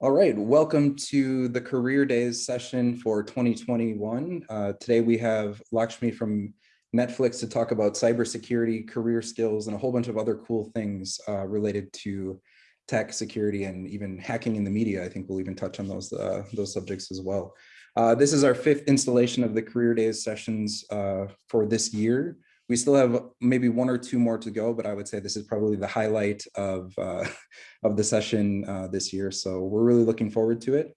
All right, welcome to the Career Days session for 2021. Uh, today we have Lakshmi from Netflix to talk about cybersecurity, career skills, and a whole bunch of other cool things uh, related to tech security and even hacking in the media. I think we'll even touch on those, uh, those subjects as well. Uh, this is our fifth installation of the Career Days sessions uh, for this year. We still have maybe one or two more to go, but I would say this is probably the highlight of, uh, of the session uh, this year. So we're really looking forward to it.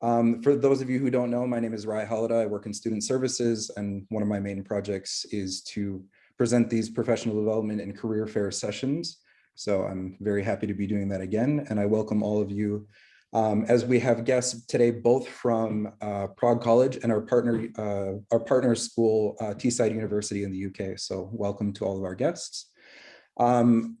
Um, for those of you who don't know, my name is Rai Halida. I work in student services, and one of my main projects is to present these professional development and career fair sessions. So I'm very happy to be doing that again, and I welcome all of you um, as we have guests today, both from uh, Prague College and our partner, uh, our partner school, uh, Teesside University in the UK. So welcome to all of our guests. Um,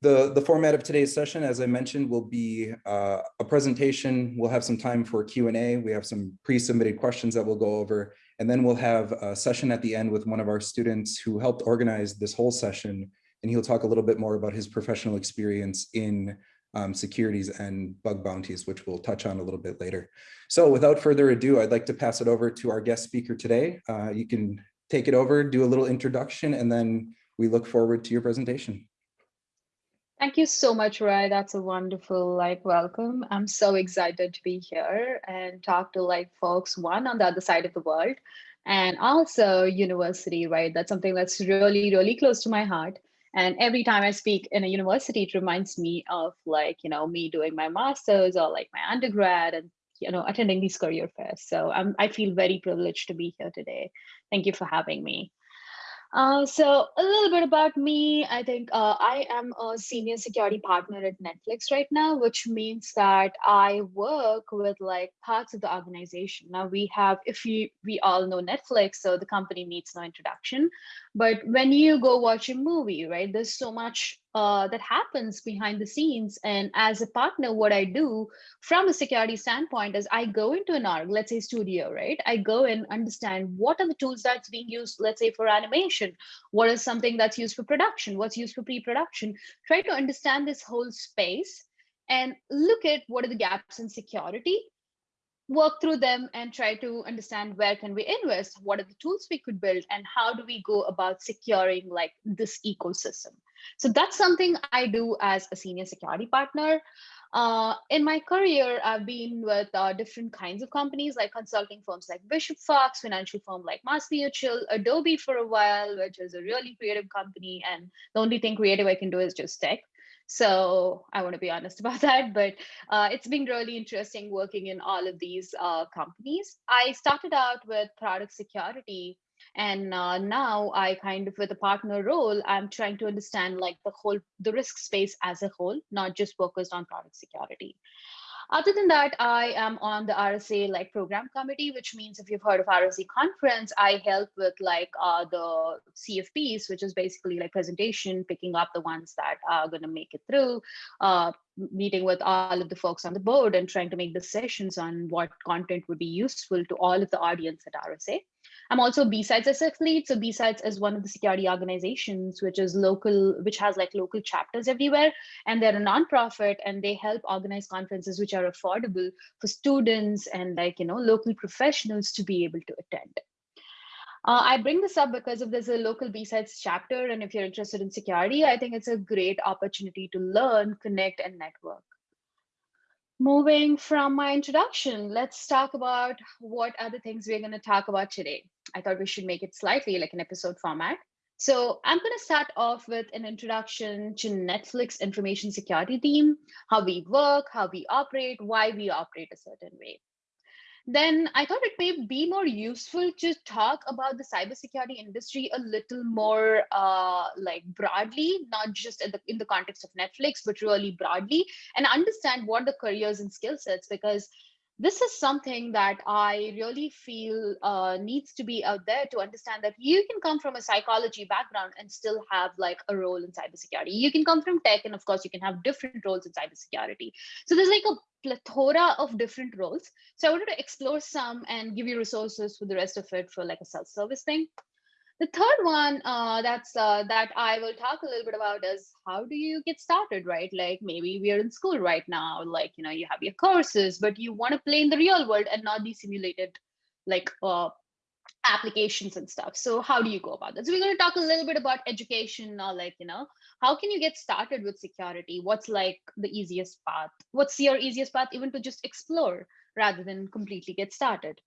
the, the format of today's session, as I mentioned, will be uh, a presentation. We'll have some time for Q&A. We have some pre-submitted questions that we'll go over. And then we'll have a session at the end with one of our students who helped organize this whole session. And he'll talk a little bit more about his professional experience in um, securities and bug bounties, which we'll touch on a little bit later. So without further ado, I'd like to pass it over to our guest speaker today. Uh, you can take it over, do a little introduction, and then we look forward to your presentation. Thank you so much, Rai. That's a wonderful like welcome. I'm so excited to be here and talk to like folks, one on the other side of the world, and also university, right? That's something that's really, really close to my heart. And every time I speak in a university, it reminds me of like, you know, me doing my master's or like my undergrad and, you know, attending these career fairs. So I'm, I feel very privileged to be here today. Thank you for having me. Uh, so a little bit about me. I think uh, I am a senior security partner at Netflix right now, which means that I work with like parts of the organization. Now we have, if you we all know Netflix, so the company needs no introduction. But when you go watch a movie, right, there's so much uh, that happens behind the scenes. And as a partner, what I do from a security standpoint is I go into an org, let's say studio, right? I go and understand what are the tools that's being used, let's say for animation, what is something that's used for production, what's used for pre-production, try to understand this whole space and look at what are the gaps in security work through them and try to understand where can we invest what are the tools we could build and how do we go about securing like this ecosystem. So that's something i do as a senior security partner. Uh, in my career i've been with uh, different kinds of companies like consulting firms like bishop fox financial firm like mass mutual adobe for a while which is a really creative company and the only thing creative i can do is just tech so I want to be honest about that, but uh, it's been really interesting working in all of these uh, companies. I started out with product security and uh, now I kind of with a partner role, I'm trying to understand like the whole, the risk space as a whole, not just focused on product security. Other than that, I am on the RSA like program committee, which means if you've heard of RSA conference, I help with like uh, the CFPs, which is basically like presentation, picking up the ones that are going to make it through, uh, meeting with all of the folks on the board and trying to make decisions on what content would be useful to all of the audience at RSA. I'm also BSides SF lead. So B-Sides is one of the security organizations, which is local, which has like local chapters everywhere. And they're a nonprofit and they help organize conferences which are affordable for students and like, you know, local professionals to be able to attend. Uh, I bring this up because if there's a local B-Sides chapter and if you're interested in security, I think it's a great opportunity to learn, connect, and network. Moving from my introduction, let's talk about what are the things we're going to talk about today. I thought we should make it slightly like an episode format. So I'm going to start off with an introduction to Netflix information security team, how we work, how we operate, why we operate a certain way then I thought it may be more useful to talk about the cybersecurity industry a little more uh, like broadly, not just in the, in the context of Netflix, but really broadly, and understand what the careers and skill sets, because this is something that I really feel uh, needs to be out there to understand that you can come from a psychology background and still have like a role in cybersecurity. You can come from tech, and of course, you can have different roles in cybersecurity. So there's like a plethora of different roles. So I wanted to explore some and give you resources for the rest of it for like a self-service thing. The third one uh, that's uh, that I will talk a little bit about is how do you get started, right? Like maybe we are in school right now, like you know you have your courses, but you want to play in the real world and not be simulated, like uh, applications and stuff. So how do you go about that? So we're going to talk a little bit about education or like, you know, how can you get started with security? What's like the easiest path? What's your easiest path even to just explore rather than completely get started?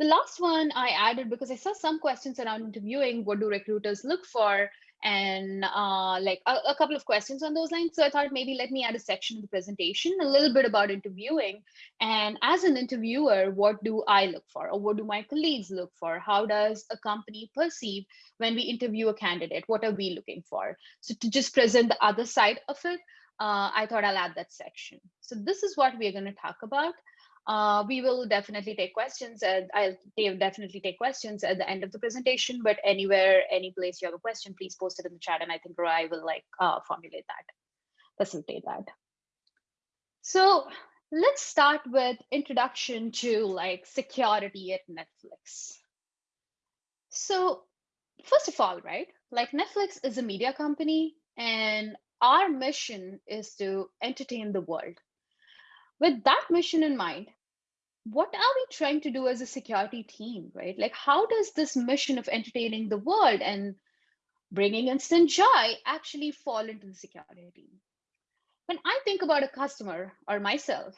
The last one I added because I saw some questions around interviewing, what do recruiters look for? and uh, like a, a, couple of questions on those lines. So I thought maybe let me add a section in the presentation, a little bit about interviewing. And as an interviewer, what do I look for? Or what do my colleagues look for? How does a company perceive when we interview a candidate? What are we looking for? So to just present the other side of it, uh, I thought I'll add that section. So this is what we're going to talk about. Uh, we will definitely take questions and I'll definitely take questions at the end of the presentation, but anywhere, any place you have a question, please post it in the chat and I think Roy will like uh, formulate that, facilitate that. So let's start with introduction to like security at Netflix. So first of all, right, like Netflix is a media company and our mission is to entertain the world with that mission in mind, what are we trying to do as a security team, right? Like, how does this mission of entertaining the world and bringing instant joy actually fall into the security team? When I think about a customer or myself,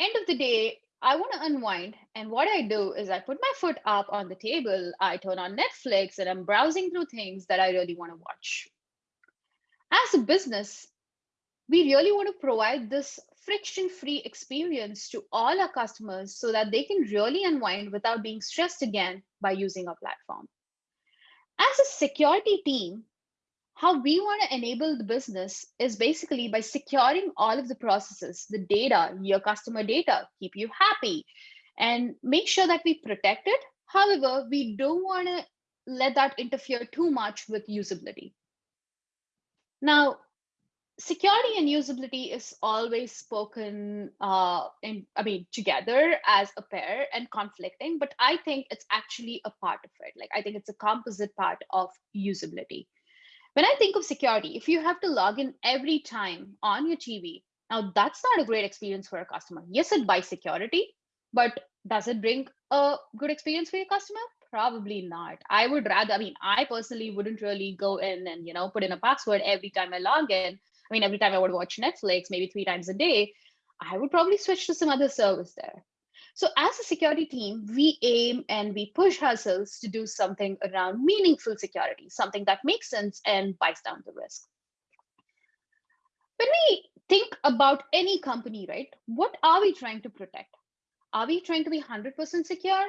end of the day, I want to unwind. And what I do is I put my foot up on the table, I turn on Netflix, and I'm browsing through things that I really want to watch. As a business, we really want to provide this friction-free experience to all our customers so that they can really unwind without being stressed again by using our platform. As a security team, how we want to enable the business is basically by securing all of the processes, the data, your customer data, keep you happy, and make sure that we protect it. However, we don't want to let that interfere too much with usability. Now, security and usability is always spoken uh, in, I mean, together as a pair and conflicting, but I think it's actually a part of it. Like, I think it's a composite part of usability. When I think of security, if you have to log in every time on your TV, now that's not a great experience for a customer. Yes, it buys security, but does it bring a good experience for your customer? Probably not. I would rather, I mean, I personally wouldn't really go in and, you know, put in a password every time I log in I mean, every time I would watch Netflix, maybe three times a day, I would probably switch to some other service there. So as a security team, we aim and we push ourselves to do something around meaningful security, something that makes sense and buys down the risk. When we think about any company, right, what are we trying to protect? Are we trying to be 100% secure?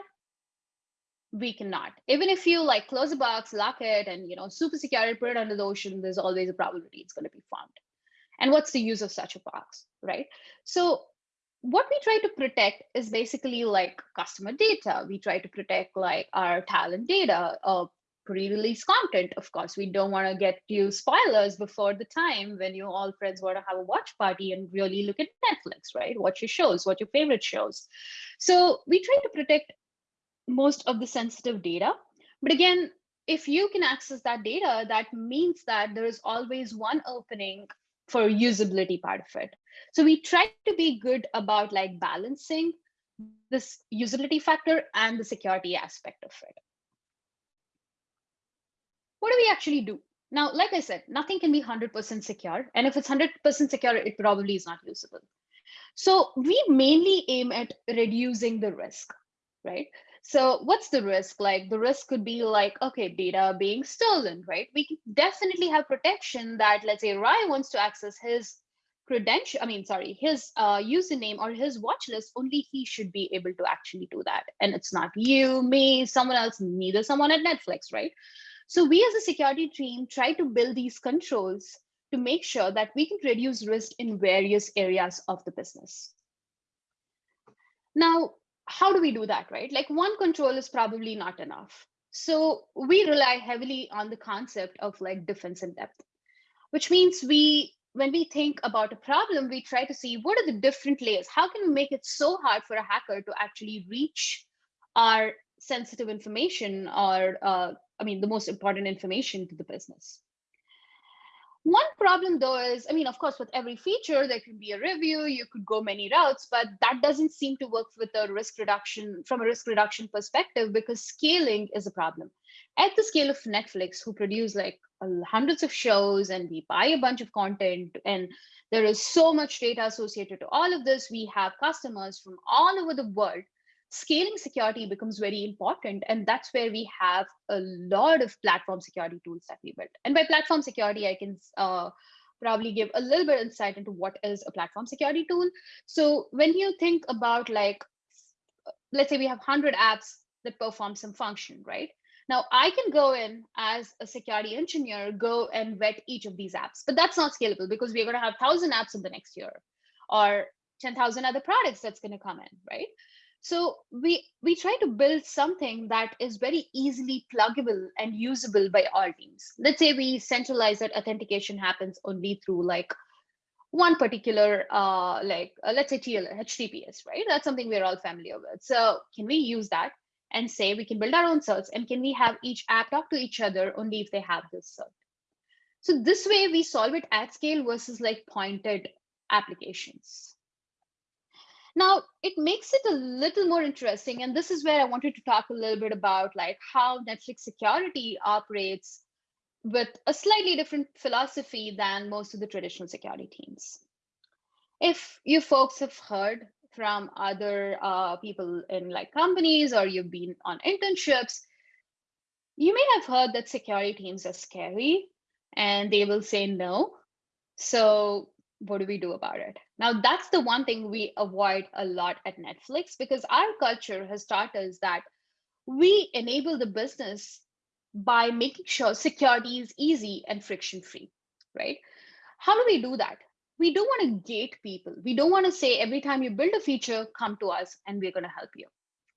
we cannot. Even if you like close a box, lock it, and you know, super secure put it under the ocean, there's always a probability it's going to be found and what's the use of such a box, right? So what we try to protect is basically like customer data. We try to protect like our talent data, uh, pre-release content. Of course, we don't want to get you spoilers before the time when you all friends want to have a watch party and really look at Netflix, right? Watch your shows, what your favorite shows. So we try to protect most of the sensitive data. But again, if you can access that data, that means that there is always one opening for usability part of it. So we try to be good about like balancing this usability factor and the security aspect of it. What do we actually do? Now, like I said, nothing can be 100% secure. And if it's 100% secure, it probably is not usable. So we mainly aim at reducing the risk, right? So what's the risk? Like the risk could be like, okay, data being stolen, right? We definitely have protection that let's say Ryan wants to access his credential, I mean, sorry, his uh, username or his watch list, only he should be able to actually do that. And it's not you, me, someone else, neither someone at Netflix, right? So we as a security team try to build these controls to make sure that we can reduce risk in various areas of the business. Now, how do we do that, right? Like one control is probably not enough. So we rely heavily on the concept of like defense in depth, which means we, when we think about a problem, we try to see what are the different layers? How can we make it so hard for a hacker to actually reach our sensitive information or, uh, I mean, the most important information to the business. One problem though is, I mean, of course, with every feature, there can be a review, you could go many routes, but that doesn't seem to work with a risk reduction from a risk reduction perspective because scaling is a problem. At the scale of Netflix, who produce like hundreds of shows and we buy a bunch of content and there is so much data associated to all of this, we have customers from all over the world scaling security becomes very important. And that's where we have a lot of platform security tools that we built. And by platform security, I can uh, probably give a little bit insight into what is a platform security tool. So when you think about like, let's say we have 100 apps that perform some function, right? Now I can go in as a security engineer, go and vet each of these apps, but that's not scalable because we're going to have 1,000 apps in the next year or 10,000 other products that's going to come in, right? So we we try to build something that is very easily pluggable and usable by all teams. Let's say we centralize that authentication happens only through like one particular uh, like uh, let's say TL, HTTPS, right? That's something we're all familiar with. So can we use that and say we can build our own certs and can we have each app talk to each other only if they have this cert? So this way we solve it at scale versus like pointed applications. Now, it makes it a little more interesting. And this is where I wanted to talk a little bit about like how Netflix security operates with a slightly different philosophy than most of the traditional security teams. If you folks have heard from other uh, people in like companies or you've been on internships, you may have heard that security teams are scary and they will say no. So what do we do about it? Now, that's the one thing we avoid a lot at Netflix because our culture has taught us that we enable the business by making sure security is easy and friction free, right? How do we do that? We don't want to gate people. We don't want to say every time you build a feature, come to us and we're going to help you,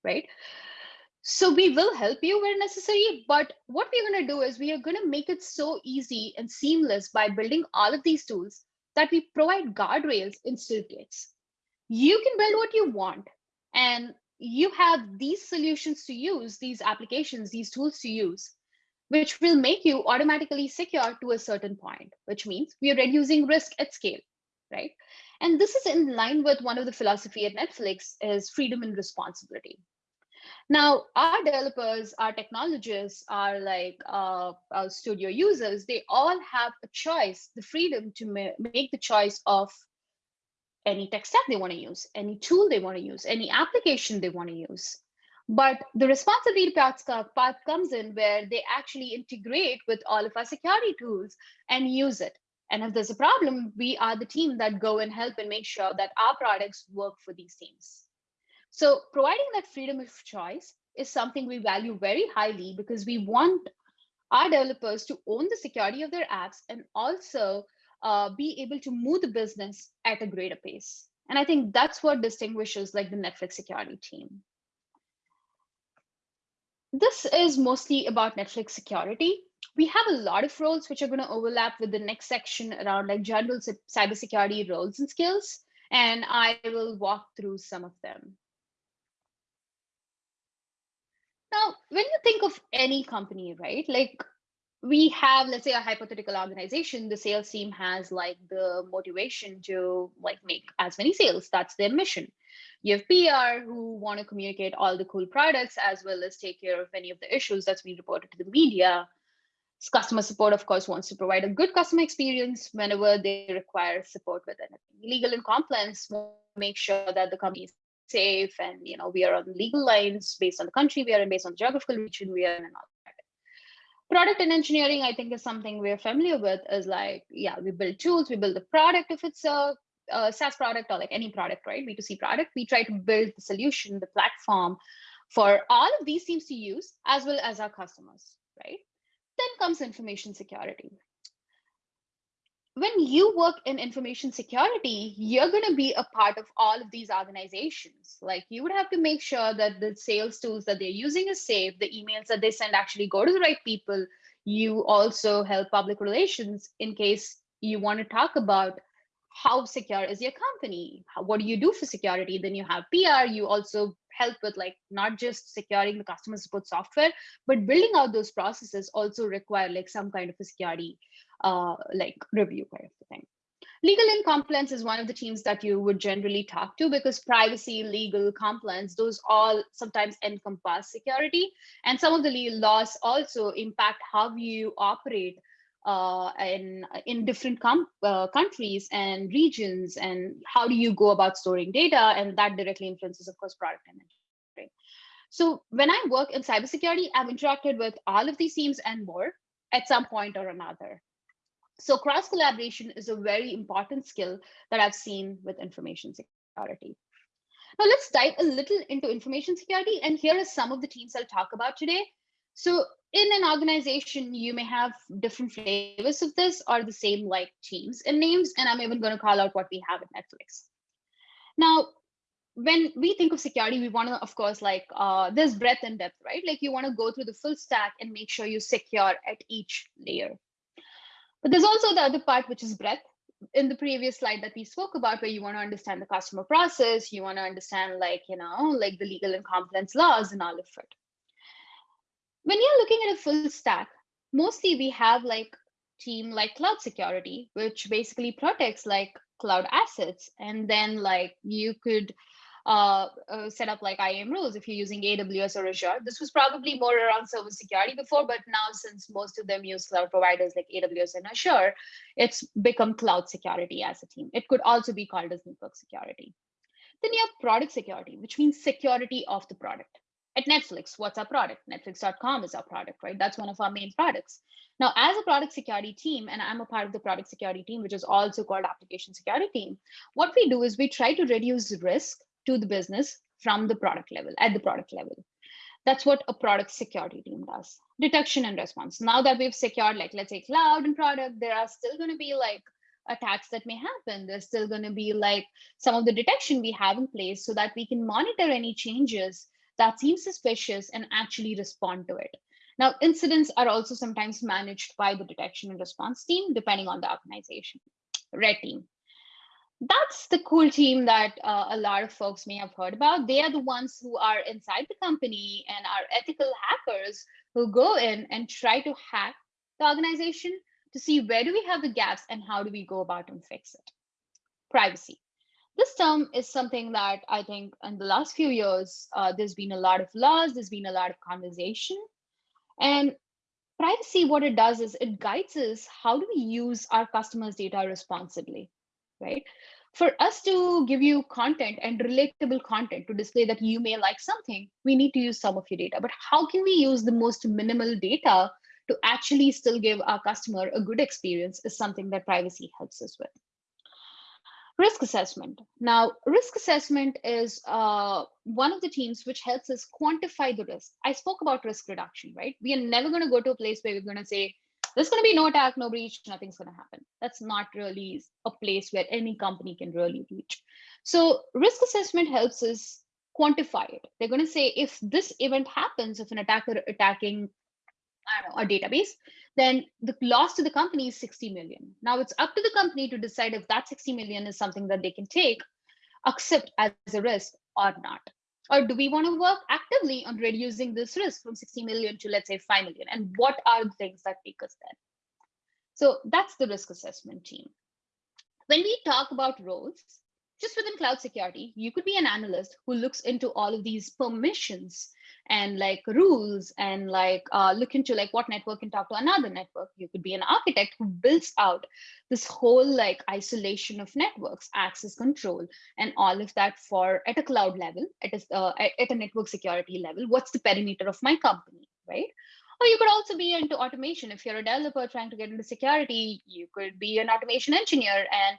right? So we will help you where necessary, but what we're going to do is we are going to make it so easy and seamless by building all of these tools that we provide guardrails in gates. You can build what you want, and you have these solutions to use, these applications, these tools to use, which will make you automatically secure to a certain point, which means we are reducing risk at scale, right? And this is in line with one of the philosophy at Netflix is freedom and responsibility. Now, our developers, our technologists, our like uh, our studio users, they all have a choice, the freedom to ma make the choice of any tech stack they want to use, any tool they want to use, any application they want to use. But the responsibility part comes in where they actually integrate with all of our security tools and use it. And if there's a problem, we are the team that go and help and make sure that our products work for these teams. So providing that freedom of choice is something we value very highly because we want our developers to own the security of their apps and also uh, be able to move the business at a greater pace. And I think that's what distinguishes like the Netflix security team. This is mostly about Netflix security. We have a lot of roles which are going to overlap with the next section around like general cybersecurity roles and skills. And I will walk through some of them. Now, when you think of any company, right, like we have, let's say a hypothetical organization, the sales team has like the motivation to like make as many sales. That's their mission. You have PR who want to communicate all the cool products as well as take care of any of the issues that's been reported to the media. Customer support, of course, wants to provide a good customer experience whenever they require support with anything. Legal and compliance make sure that the company is safe and you know we are on legal lines based on the country we are in based on the geographical region we are in and all that. Product and engineering i think is something we're familiar with is like yeah we build tools we build the product. If it's a, a SaaS product or like any product right b2c product we try to build the solution the platform for all of these teams to use as well as our customers right? Then comes information security when you work in information security, you're going to be a part of all of these organizations. Like you would have to make sure that the sales tools that they're using is safe, the emails that they send actually go to the right people. You also help public relations in case you want to talk about how secure is your company? What do you do for security? Then you have PR. You also help with like not just securing the customer support software, but building out those processes also require like some kind of a security uh, like review kind of thing. Legal and compliance is one of the teams that you would generally talk to because privacy, legal, compliance, those all sometimes encompass security. And some of the legal laws also impact how you operate uh, in, in different uh, countries and regions and how do you go about storing data and that directly influences of course product and engineering. So when I work in cybersecurity, I've interacted with all of these teams and more at some point or another. So cross collaboration is a very important skill that I've seen with information security. Now let's dive a little into information security. And here are some of the teams I'll talk about today. So in an organization, you may have different flavors of this or the same like teams and names. And I'm even going to call out what we have at Netflix. Now, when we think of security, we want to, of course, like uh, there's breadth and depth, right? Like you want to go through the full stack and make sure you secure at each layer. But there's also the other part, which is breadth. In the previous slide that we spoke about, where you want to understand the customer process, you want to understand like, you know, like the legal and compliance laws and all of it. When you're looking at a full stack, mostly we have like team like cloud security, which basically protects like cloud assets. And then like you could uh, uh, set up like IAM rules if you're using AWS or Azure. This was probably more around service security before, but now since most of them use cloud providers like AWS and Azure, it's become cloud security as a team. It could also be called as network security. Then you have product security, which means security of the product. At Netflix, what's our product? Netflix.com is our product, right? That's one of our main products. Now, as a product security team, and I'm a part of the product security team, which is also called application security team, what we do is we try to reduce risk to the business from the product level at the product level. That's what a product security team does. Detection and response. Now that we've secured like let's say cloud and product there are still going to be like attacks that may happen. There's still going to be like some of the detection we have in place so that we can monitor any changes that seem suspicious and actually respond to it. Now incidents are also sometimes managed by the detection and response team depending on the organization. Red team that's the cool team that uh, a lot of folks may have heard about. They are the ones who are inside the company and are ethical hackers who go in and try to hack the organization to see where do we have the gaps and how do we go about and fix it. Privacy. This term is something that I think in the last few years, uh, there's been a lot of laws, there's been a lot of conversation. And privacy, what it does is it guides us how do we use our customers' data responsibly right? For us to give you content and relatable content to display that you may like something, we need to use some of your data. But how can we use the most minimal data to actually still give our customer a good experience is something that privacy helps us with. Risk assessment. Now, risk assessment is uh, one of the teams which helps us quantify the risk. I spoke about risk reduction, right? We are never going to go to a place where we're going to say, there's going to be no attack, no breach, nothing's going to happen. That's not really a place where any company can really reach. So risk assessment helps us quantify it. They're going to say if this event happens, if an attacker attacking know, a database, then the loss to the company is 60 million. Now it's up to the company to decide if that 60 million is something that they can take, accept as a risk or not. Or do we want to work actively on reducing this risk from 60 million to let's say 5 million? And what are the things that take us there? So that's the risk assessment team. When we talk about roles, just within cloud security, you could be an analyst who looks into all of these permissions and like rules and like uh, look into like what network can talk to another network. You could be an architect who builds out this whole like isolation of networks, access control, and all of that for at a cloud level, at a, uh, at a network security level. What's the perimeter of my company, right? Or you could also be into automation. If you're a developer trying to get into security, you could be an automation engineer and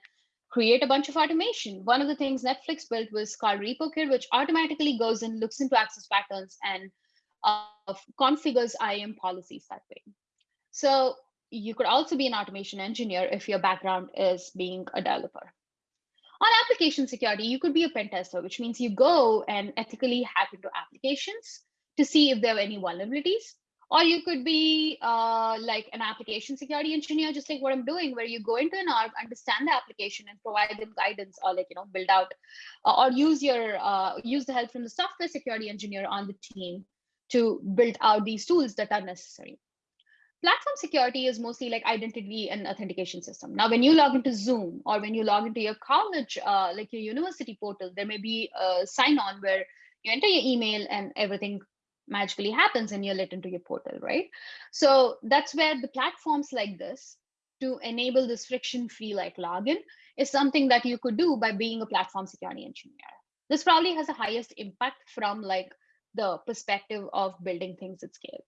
create a bunch of automation. One of the things Netflix built was called Repokid, which automatically goes and looks into access patterns and uh, configures IAM policies that way. So you could also be an automation engineer if your background is being a developer. On application security, you could be a pen tester, which means you go and ethically hack into applications to see if there are any vulnerabilities, Or you could be uh, like an application security engineer, just like what I'm doing, where you go into an org, understand the application, and provide them guidance, or like you know, build out, uh, or use your uh, use the help from the software security engineer on the team to build out these tools that are necessary. Platform security is mostly like identity and authentication system. Now, when you log into Zoom or when you log into your college, uh, like your university portal, there may be a sign on where you enter your email and everything magically happens and you're let into your portal, right? So that's where the platforms like this to enable this friction-free like login is something that you could do by being a platform security engineer. This probably has the highest impact from like the perspective of building things at scale.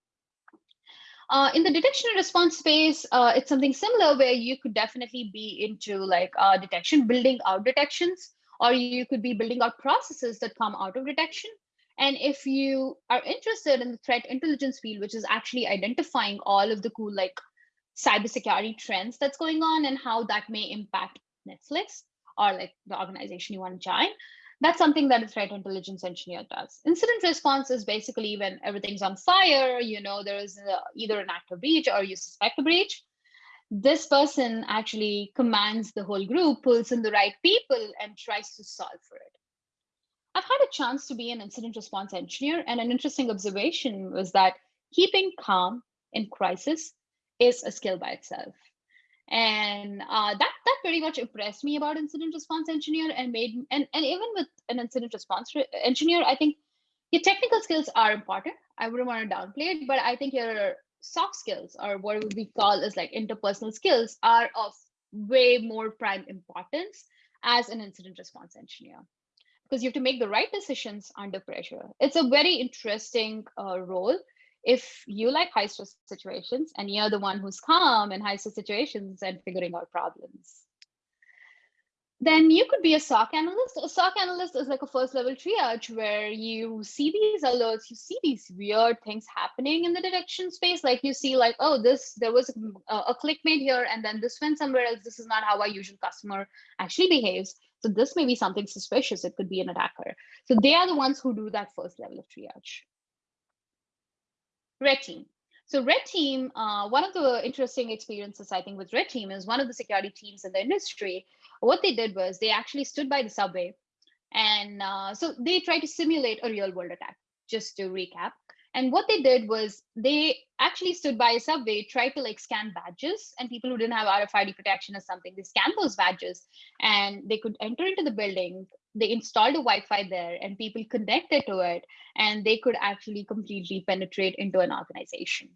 Uh, in the detection and response space, uh, it's something similar where you could definitely be into like uh, detection, building out detections, or you could be building out processes that come out of detection. And if you are interested in the threat intelligence field, which is actually identifying all of the cool like cybersecurity trends that's going on and how that may impact Netflix or like the organization you want to join, that's something that a threat intelligence engineer does. Incident response is basically when everything's on fire, you know, there is a, either an active breach or you suspect a breach. This person actually commands the whole group, pulls in the right people, and tries to solve for it. I've had a chance to be an incident response engineer, and an interesting observation was that keeping calm in crisis is a skill by itself. And uh, that that pretty much impressed me about incident response engineer and made and and even with an incident response engineer i think your technical skills are important. I wouldn't want to downplay it but i think your soft skills or what we call as like interpersonal skills are of way more prime importance as an incident response engineer because you have to make the right decisions under pressure it's a very interesting uh, role if you like high stress situations and you're the one who's calm in high stress situations and figuring out problems, then you could be a SOC analyst. A SOC analyst is like a first level triage where you see these alerts, you see these weird things happening in the detection space. Like you see like, oh, this, there was a, a click made here and then this went somewhere else. This is not how our usual customer actually behaves. So this may be something suspicious. It could be an attacker. So they are the ones who do that first level of triage. Red Team. So Red Team, uh, one of the interesting experiences I think with Red Team is one of the security teams in the industry. What they did was they actually stood by the subway, and uh, so they tried to simulate a real world attack. Just to recap, and what they did was they actually stood by a subway, tried to like scan badges, and people who didn't have RFID protection or something, they scanned those badges, and they could enter into the building, they installed a Wi-Fi there and people connected to it and they could actually completely penetrate into an organization.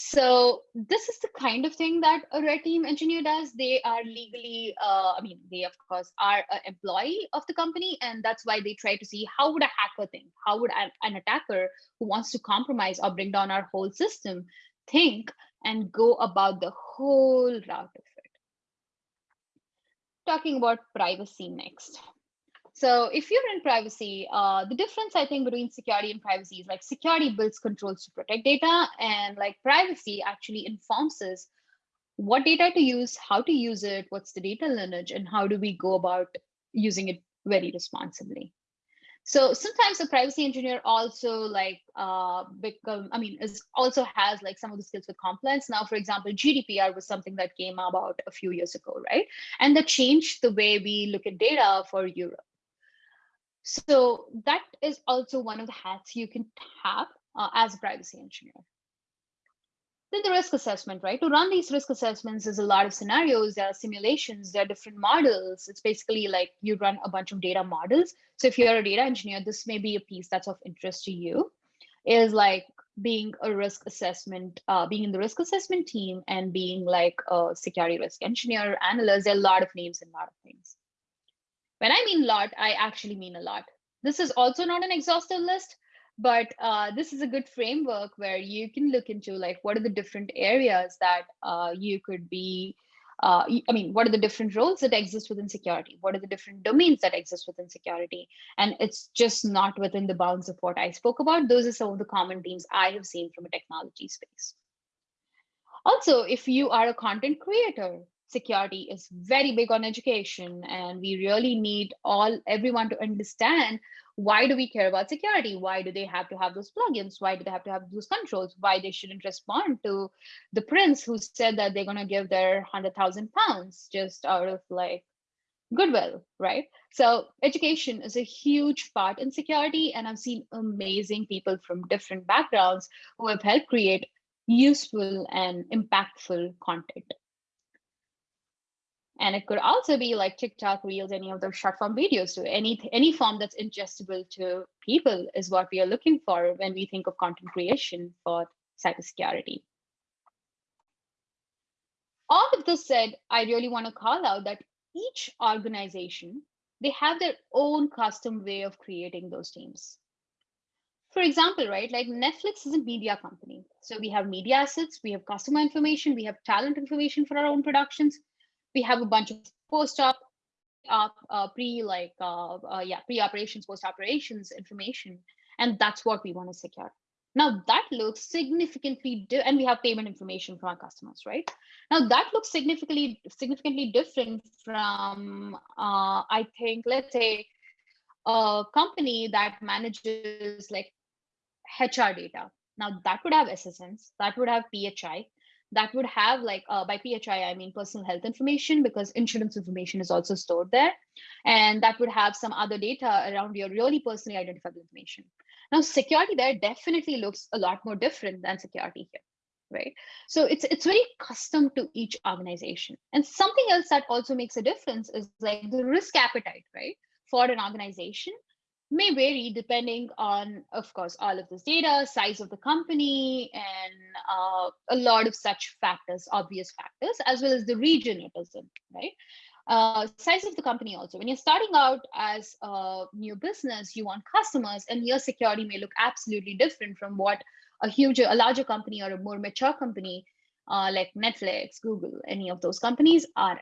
So this is the kind of thing that a red team engineer does. They are legally, uh, I mean, they of course are an employee of the company, and that's why they try to see how would a hacker think, how would an attacker who wants to compromise or bring down our whole system think and go about the whole route of it. Talking about privacy next. So if you're in privacy, uh, the difference I think between security and privacy is like security builds controls to protect data and like privacy actually informs us what data to use, how to use it, what's the data lineage, and how do we go about using it very responsibly. So sometimes a privacy engineer also like uh, become, I mean, is also has like some of the skills with compliance. Now, for example, GDPR was something that came about a few years ago, right? And that changed the way we look at data for Europe. So that is also one of the hats you can have uh, as a privacy engineer. Then the risk assessment, right? To run these risk assessments, there's a lot of scenarios, there are simulations, there are different models. It's basically like you run a bunch of data models. So if you're a data engineer, this may be a piece that's of interest to you, is like being a risk assessment, uh, being in the risk assessment team and being like a security risk engineer, analyst, there are a lot of names and a lot of things. When I mean lot, I actually mean a lot. This is also not an exhaustive list, but uh, this is a good framework where you can look into like what are the different areas that uh, you could be uh, I mean, what are the different roles that exist within security? What are the different domains that exist within security? And it's just not within the bounds of what I spoke about. Those are some of the common themes I have seen from a technology space. Also, if you are a content creator, security is very big on education and we really need all everyone to understand why do we care about security? Why do they have to have those plugins? Why do they have to have those controls? Why they shouldn't respond to the prince who said that they're going to give their 100000 pounds just out of like goodwill right? So education is a huge part in security and i've seen amazing people from different backgrounds who have helped create useful and impactful content and it could also be like TikTok Reels, any of those short form videos. So any, any form that's ingestible to people is what we are looking for when we think of content creation for cybersecurity. All of this said, I really want to call out that each organization, they have their own custom way of creating those teams. For example, right, like Netflix is a media company. So we have media assets, we have customer information, we have talent information for our own productions, we have a bunch of post-op, uh, uh, pre like uh, uh, yeah pre-operations, post-operations information, and that's what we want to secure. Now that looks significantly, different and we have payment information from our customers, right? Now that looks significantly significantly different from uh, I think let's say a company that manages like HR data. Now that would have SSNs, that would have PHI, that would have like uh, by PHI, I mean personal health information because insurance information is also stored there. And that would have some other data around your really personally identifiable information. Now, security there definitely looks a lot more different than security here, right? So it's it's very custom to each organization. And something else that also makes a difference is like the risk appetite, right? For an organization may vary depending on, of course, all of this data, size of the company, and uh, a lot of such factors, obvious factors, as well as the region it is in, right? Uh, size of the company also. When you're starting out as a new business, you want customers, and your security may look absolutely different from what a huge, a larger company or a more mature company uh, like Netflix, Google, any of those companies are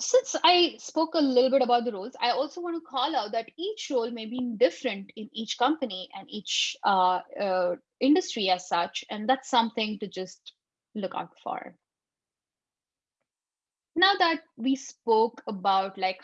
since I spoke a little bit about the roles, I also want to call out that each role may be different in each company and each uh, uh, industry as such, and that's something to just look out for. Now that we spoke about like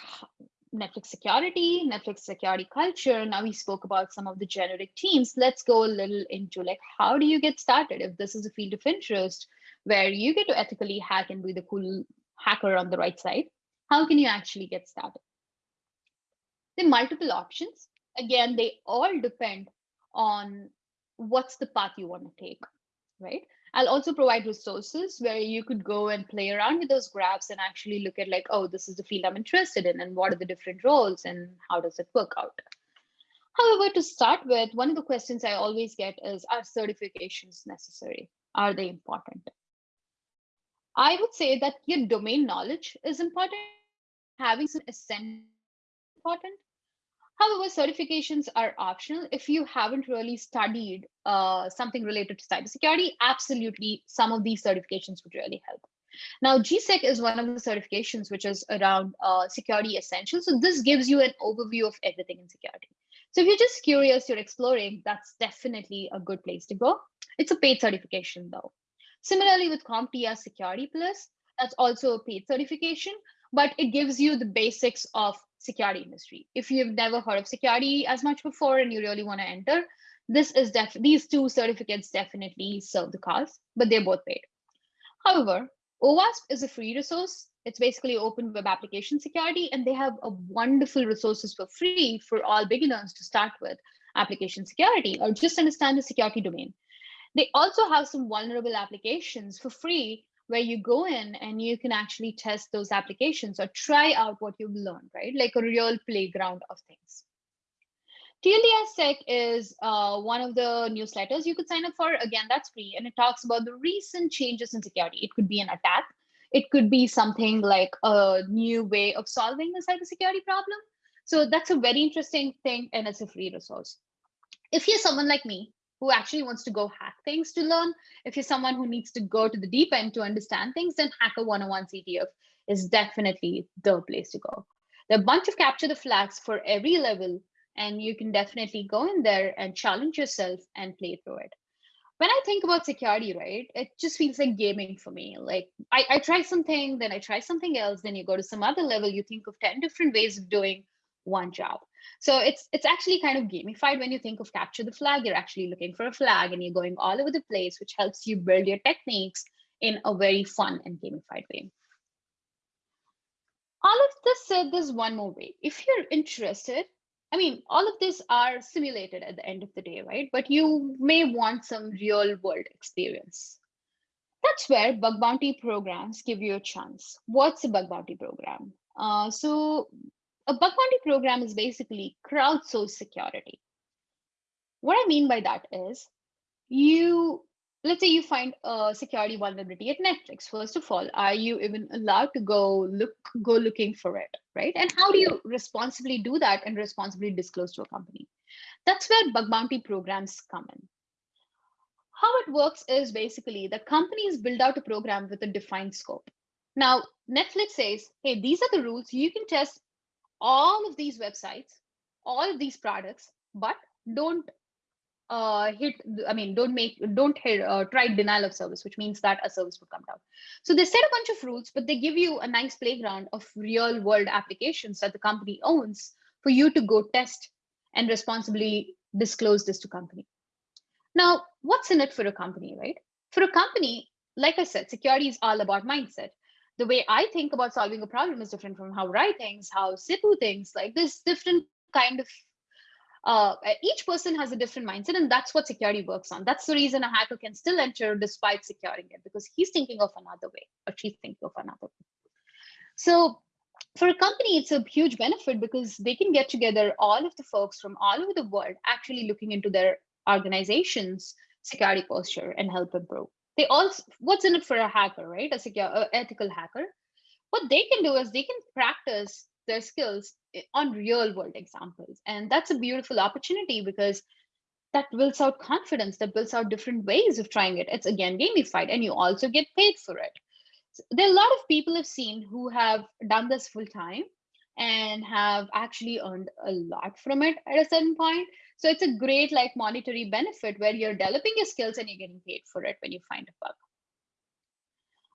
Netflix security, Netflix security culture, now we spoke about some of the generic teams, let's go a little into like, how do you get started if this is a field of interest where you get to ethically hack and be the cool hacker on the right side? How can you actually get started? There are multiple options. Again, they all depend on what's the path you want to take, right? I'll also provide resources where you could go and play around with those graphs and actually look at like, oh, this is the field I'm interested in and what are the different roles and how does it work out? However, to start with, one of the questions I always get is, are certifications necessary? Are they important? I would say that your domain knowledge is important having some essential important. However, certifications are optional. If you haven't really studied uh, something related to cybersecurity, absolutely some of these certifications would really help. Now, GSEC is one of the certifications which is around uh, security essentials. So this gives you an overview of everything in security. So if you're just curious, you're exploring, that's definitely a good place to go. It's a paid certification though. Similarly with CompTIA Security Plus, that's also a paid certification but it gives you the basics of security industry. If you've never heard of security as much before and you really want to enter, this is def these two certificates definitely serve the cause, but they're both paid. However, OWASP is a free resource. It's basically open web application security, and they have a wonderful resources for free for all beginners to start with application security or just understand the security domain. They also have some vulnerable applications for free where you go in and you can actually test those applications or try out what you've learned, right? Like a real playground of things. TLDS is uh, one of the newsletters you could sign up for. Again, that's free. And it talks about the recent changes in security. It could be an attack. It could be something like a new way of solving a cybersecurity problem. So that's a very interesting thing and it's a free resource. If you're someone like me who actually wants to go hack things to learn. If you're someone who needs to go to the deep end to understand things, then Hacker 101 CTF is definitely the place to go. There are a bunch of capture the flags for every level, and you can definitely go in there and challenge yourself and play through it. when I think about security, right, it just feels like gaming for me. Like I, I try something, then I try something else, then you go to some other level, you think of 10 different ways of doing one job. So it's it's actually kind of gamified when you think of capture the flag, you're actually looking for a flag and you're going all over the place, which helps you build your techniques in a very fun and gamified way. All of this said, there's one more way. If you're interested, I mean, all of this are simulated at the end of the day, right? But you may want some real world experience. That's where bug bounty programs give you a chance. What's a bug bounty program? Uh, so a bug bounty program is basically crowdsourced security. What I mean by that is you let's say you find a security vulnerability at Netflix. First of all, are you even allowed to go look go looking for it, right? And how do you responsibly do that and responsibly disclose to a company? That's where bug bounty programs come in. How it works is basically the companies build out a program with a defined scope. Now, Netflix says, hey, these are the rules. You can test all of these websites, all of these products, but don't uh, hit, I mean, don't make, don't hit, uh, try denial of service, which means that a service would come down. So they set a bunch of rules, but they give you a nice playground of real world applications that the company owns for you to go test and responsibly disclose this to company. Now, what's in it for a company, right? For a company, like I said, security is all about mindset. The way I think about solving a problem is different from how Rai thinks, how Sipu thinks. Like this different kind of uh, each person has a different mindset and that's what security works on that's the reason a hacker can still enter despite securing it because he's thinking of another way or she's thinking of another way so for a company it's a huge benefit because they can get together all of the folks from all over the world actually looking into their organization's security posture and help improve they also what's in it for a hacker right a secure a ethical hacker what they can do is they can practice their skills on real world examples. And that's a beautiful opportunity because that builds out confidence, that builds out different ways of trying it. It's again gamified and you also get paid for it. So there are a lot of people I've seen who have done this full time and have actually earned a lot from it at a certain point. So it's a great like monetary benefit where you're developing your skills and you're getting paid for it when you find a bug.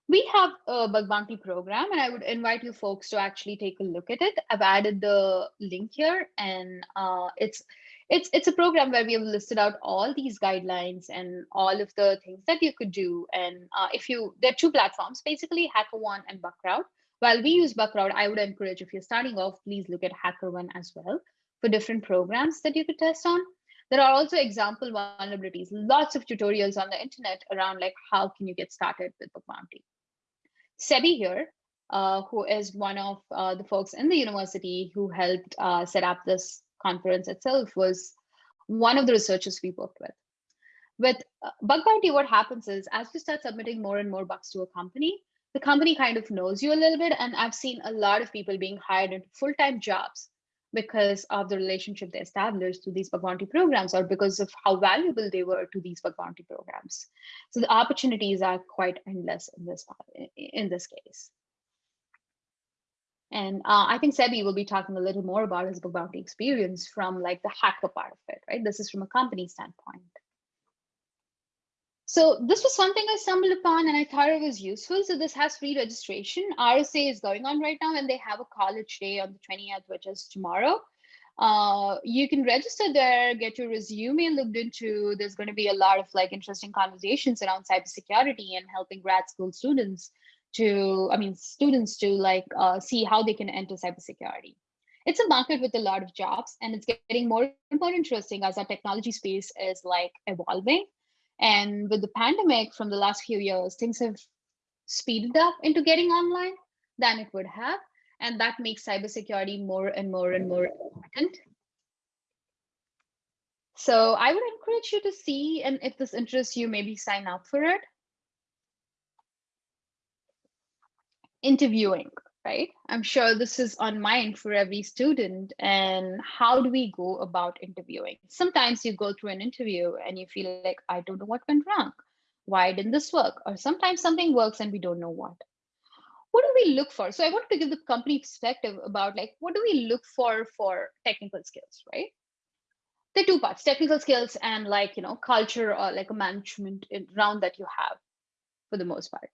We have a bug bounty program and i would invite you folks to actually take a look at it. I've added the link here and uh, it's it's it's a program where we have listed out all these guidelines and all of the things that you could do. And uh, if you there are two platforms basically HackerOne and bugcrowd while we use bugcrowd i would encourage if you're starting off please look at HackerOne as well for different programs that you could test on there are also example vulnerabilities lots of tutorials on the internet around like how can you get started with bug bounty Sebi here, uh, who is one of uh, the folks in the university who helped uh, set up this conference itself, was one of the researchers we worked with. With uh, Bug Bounty, what happens is as you start submitting more and more bugs to a company, the company kind of knows you a little bit. And I've seen a lot of people being hired into full-time jobs because of the relationship they established through these bug programs or because of how valuable they were to these bug programs. So the opportunities are quite endless in this, in this case. And uh, I think Sebi will be talking a little more about his bug experience from like the hacker part of it, right? This is from a company standpoint. So this was something I stumbled upon and I thought it was useful. So this has free registration. RSA is going on right now and they have a college day on the 20th, which is tomorrow. Uh, you can register there, get your resume looked into. There's going to be a lot of like interesting conversations around cybersecurity and helping grad school students to, I mean, students to like uh, see how they can enter cybersecurity. It's a market with a lot of jobs and it's getting more and more interesting as our technology space is like evolving and with the pandemic from the last few years, things have speeded up into getting online than it would have. And that makes cybersecurity more and more and more important. So I would encourage you to see, and if this interests you, maybe sign up for it. Interviewing right? I'm sure this is on mind for every student. And how do we go about interviewing? Sometimes you go through an interview and you feel like, I don't know what went wrong. Why didn't this work? Or sometimes something works and we don't know what. What do we look for? So I want to give the company perspective about like, what do we look for for technical skills, right? the two parts, technical skills and like, you know, culture or like a management around that you have for the most part.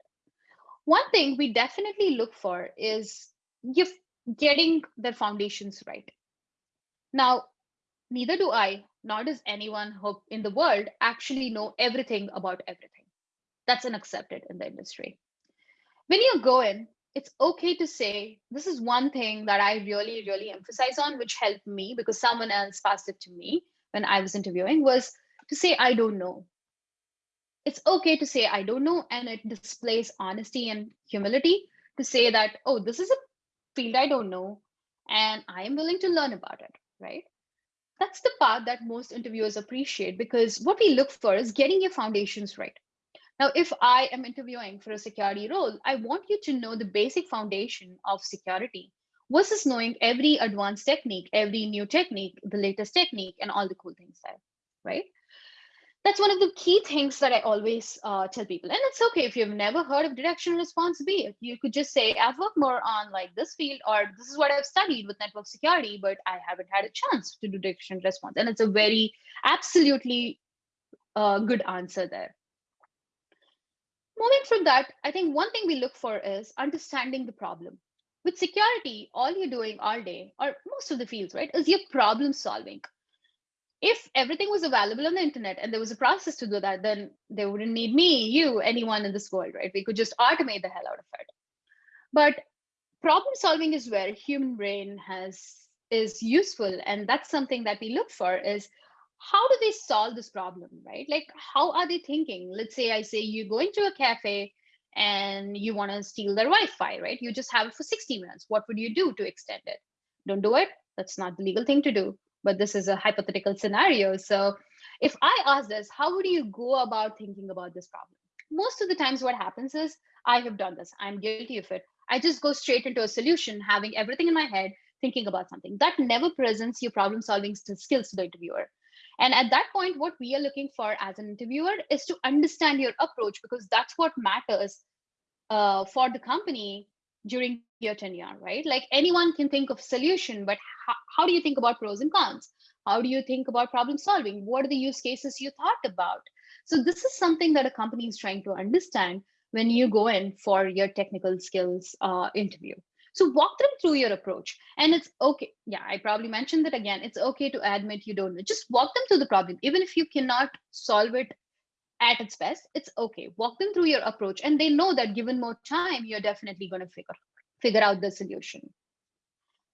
One thing we definitely look for is you getting the foundations right. Now, neither do I, nor does anyone in the world actually know everything about everything. That's unaccepted in the industry. When you go in, it's okay to say, this is one thing that I really, really emphasize on, which helped me because someone else passed it to me when I was interviewing, was to say, I don't know. It's okay to say, I don't know, and it displays honesty and humility to say that, oh, this is a field I don't know, and I am willing to learn about it, right? That's the part that most interviewers appreciate because what we look for is getting your foundations right. Now, if I am interviewing for a security role, I want you to know the basic foundation of security versus knowing every advanced technique, every new technique, the latest technique, and all the cool things there, right? That's one of the key things that I always uh, tell people. And it's okay if you've never heard of detection response B. You could just say, I've worked more on like this field, or this is what I've studied with network security, but I haven't had a chance to do detection response. And it's a very absolutely uh, good answer there. Moving from that, I think one thing we look for is understanding the problem. With security, all you're doing all day, or most of the fields, right, is you're problem solving. If everything was available on the internet and there was a process to do that, then they wouldn't need me, you, anyone in this world, right? We could just automate the hell out of it. But problem solving is where human brain has is useful and that's something that we look for is how do they solve this problem right? Like how are they thinking? Let's say i say you go into a cafe and you want to steal their wi-fi right? You just have it for 60 minutes. What would you do to extend it? Don't do it. That's not the legal thing to do but this is a hypothetical scenario. So if i ask this how would you go about thinking about this problem? Most of the times what happens is i have done this. I'm guilty of it. I just go straight into a solution having everything in my head thinking about something. That never presents your problem solving skills to the interviewer. And at that point, what we are looking for as an interviewer is to understand your approach because that's what matters uh, for the company during your tenure, right? Like anyone can think of solution, but how, how do you think about pros and cons? How do you think about problem solving? What are the use cases you thought about? So this is something that a company is trying to understand when you go in for your technical skills uh, interview. So walk them through your approach. And it's okay. Yeah, I probably mentioned that again. It's okay to admit you don't know. Just walk them through the problem. Even if you cannot solve it at its best, it's okay. Walk them through your approach. And they know that given more time, you're definitely going to figure, figure out the solution.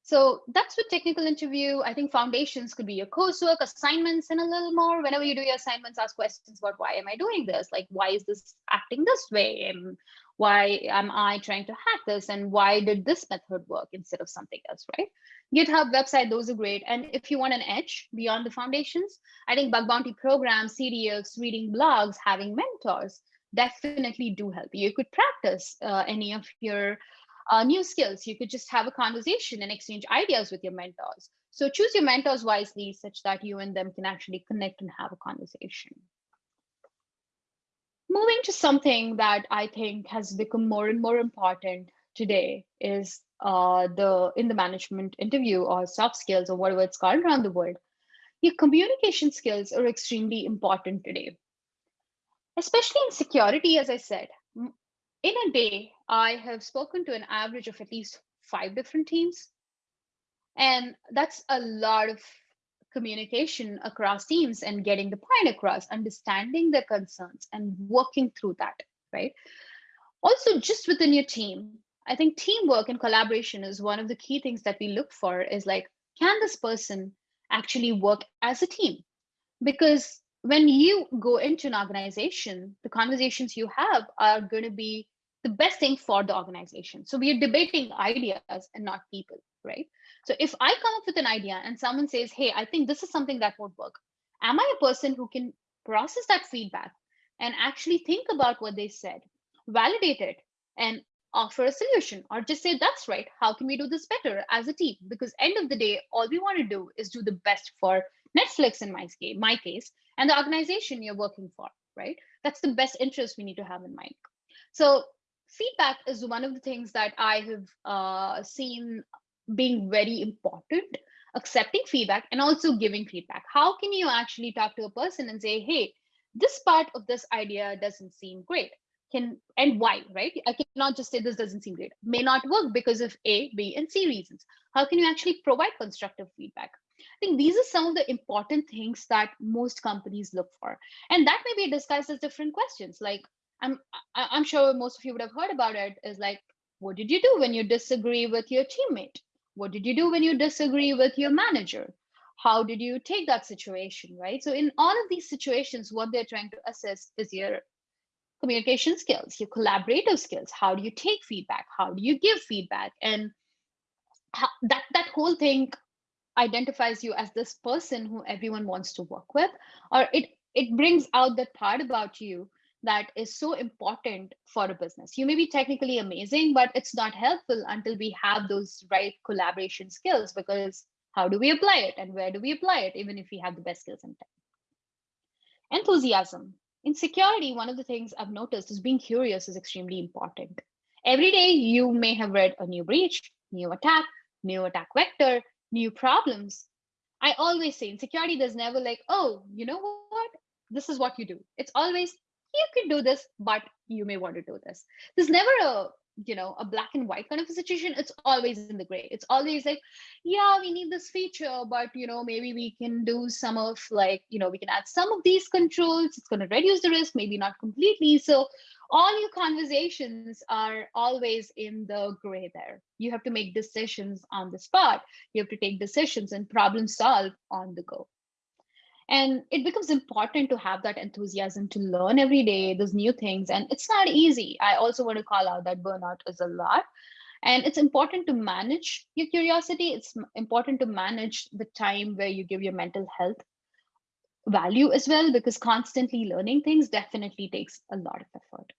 So that's with technical interview. I think foundations could be your coursework, assignments, and a little more. Whenever you do your assignments, ask questions about why am I doing this? Like, why is this acting this way? And why am I trying to hack this? And why did this method work instead of something else, right? GitHub website, those are great. And if you want an edge beyond the foundations, I think bug bounty programs, CTFs, reading blogs, having mentors definitely do help. You could practice uh, any of your uh, new skills. You could just have a conversation and exchange ideas with your mentors. So choose your mentors wisely such that you and them can actually connect and have a conversation moving to something that I think has become more and more important today is uh, the in the management interview or soft skills or whatever it's called around the world. Your communication skills are extremely important today, especially in security. As I said, in a day, I have spoken to an average of at least five different teams, and that's a lot of communication across teams and getting the point across, understanding their concerns and working through that, right? Also, just within your team, I think teamwork and collaboration is one of the key things that we look for is like, can this person actually work as a team? Because when you go into an organization, the conversations you have are going to be the best thing for the organization. So we are debating ideas and not people, right? So if I come up with an idea and someone says, hey, I think this is something that won't work, am I a person who can process that feedback and actually think about what they said, validate it, and offer a solution or just say that's right how can we do this better as a team because end of the day all we want to do is do the best for netflix in my my case and the organization you're working for right that's the best interest we need to have in mind so feedback is one of the things that i have uh, seen being very important accepting feedback and also giving feedback. How can you actually talk to a person and say, hey, this part of this idea doesn't seem great. Can and why right? I cannot just say this doesn't seem great. May not work because of a b and c reasons. How can you actually provide constructive feedback? I think these are some of the important things that most companies look for. And that may be discussed as different questions like i'm i'm sure most of you would have heard about it is like what did you do when you disagree with your teammate what did you do when you disagree with your manager how did you take that situation right so in all of these situations what they're trying to assess is your communication skills, your collaborative skills. How do you take feedback? How do you give feedback? And how, that that whole thing identifies you as this person who everyone wants to work with, or it it brings out that part about you that is so important for a business. You may be technically amazing, but it's not helpful until we have those right collaboration skills because how do we apply it and where do we apply it, even if we have the best skills and tech? Enthusiasm in security, one of the things I've noticed is being curious is extremely important. Every day you may have read a new breach, new attack, new attack vector, new problems. I always say in security, there's never like, oh, you know what? This is what you do. It's always, you can do this, but you may want to do this. There's never a you know a black and white kind of a situation. It's always in the gray. It's always like yeah we need this feature but you know maybe we can do some of like you know we can add some of these controls. It's going to reduce the risk maybe not completely. So all your conversations are always in the gray there. You have to make decisions on the spot. You have to take decisions and problem solve on the go and it becomes important to have that enthusiasm to learn every day those new things. And it's not easy. I also want to call out that burnout is a lot. And it's important to manage your curiosity. It's important to manage the time where you give your mental health value as well because constantly learning things definitely takes a lot of effort.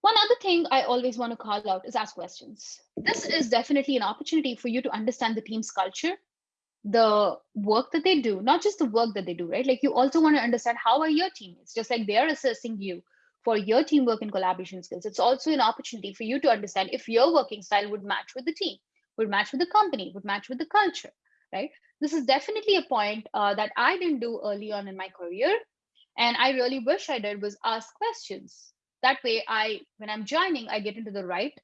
One other thing I always want to call out is ask questions. This is definitely an opportunity for you to understand the team's culture the work that they do, not just the work that they do, right? Like you also want to understand how are your teammates, just like they're assessing you for your teamwork and collaboration skills. It's also an opportunity for you to understand if your working style would match with the team, would match with the company, would match with the culture, right? This is definitely a point uh, that I didn't do early on in my career. And I really wish I did was ask questions. That way I, when I'm joining, I get into the right,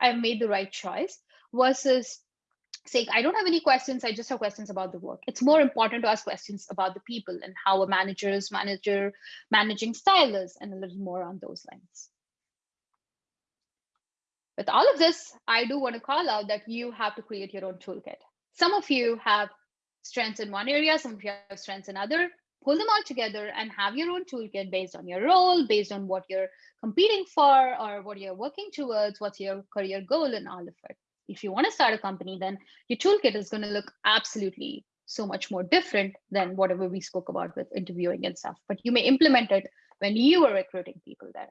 I've made the right choice versus sake, I don't have any questions. I just have questions about the work. It's more important to ask questions about the people and how a manager's manager managing style is and a little more on those lines. With all of this, I do want to call out that you have to create your own toolkit. Some of you have strengths in one area, some of you have strengths in other. Pull them all together and have your own toolkit based on your role, based on what you're competing for or what you're working towards, what's your career goal and all of it if you want to start a company, then your toolkit is going to look absolutely so much more different than whatever we spoke about with interviewing and stuff. But you may implement it when you are recruiting people there.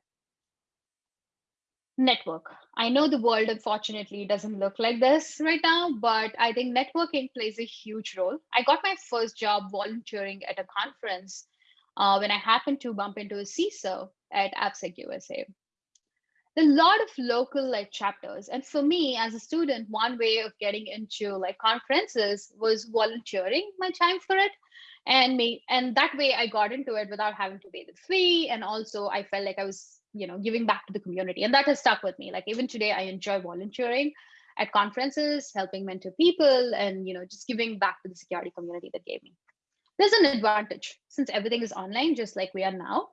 Network. I know the world, unfortunately, doesn't look like this right now, but I think networking plays a huge role. I got my first job volunteering at a conference uh, when I happened to bump into a CISO at AppSec USA a lot of local like chapters. And for me as a student one way of getting into like conferences was volunteering my time for it. And me and that way i got into it without having to pay the fee. And also i felt like i was you know giving back to the community. And that has stuck with me. Like even today i enjoy volunteering at conferences helping mentor people and you know just giving back to the security community that gave me. There's an advantage. Since everything is online just like we are now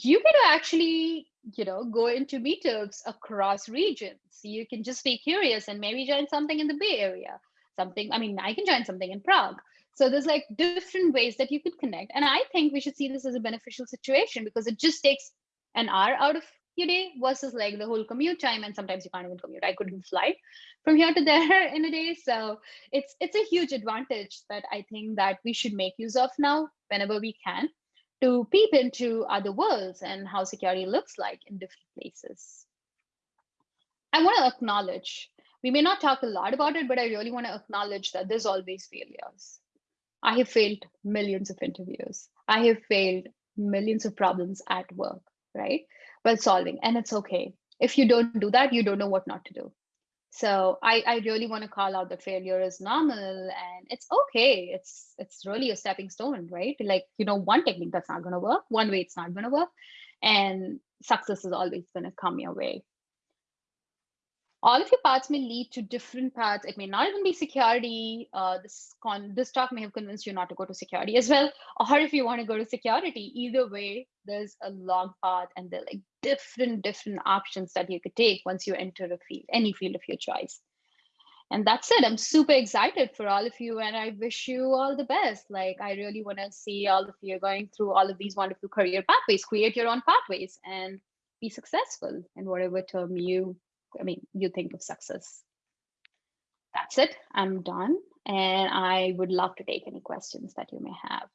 you can actually you know go into meetups across regions. You can just be curious and maybe join something in the bay area something i mean i can join something in prague. So there's like different ways that you could connect. And i think we should see this as a beneficial situation because it just takes an hour out of your day versus like the whole commute time. And sometimes you can't even commute. I couldn't fly from here to there in a day. So it's it's a huge advantage that i think that we should make use of now whenever we can to peep into other worlds and how security looks like in different places. I want to acknowledge, we may not talk a lot about it, but I really want to acknowledge that there's always failures. I have failed millions of interviews. I have failed millions of problems at work, right? While solving, and it's okay. If you don't do that, you don't know what not to do. So I, I really want to call out that failure is normal and it's okay. It's it's really a stepping stone, right? Like, you know, one technique that's not gonna work, one way it's not gonna work, and success is always gonna come your way all of your paths may lead to different paths. It may not even be security. Uh, this con this talk may have convinced you not to go to security as well. Or if you want to go to security, either way, there's a long path and there are like different, different options that you could take once you enter a field, any field of your choice. And that's it. I'm super excited for all of you and I wish you all the best. Like I really want to see all of you going through all of these wonderful career pathways, create your own pathways and be successful in whatever term you I mean, you think of success. That's it. I'm done. And I would love to take any questions that you may have.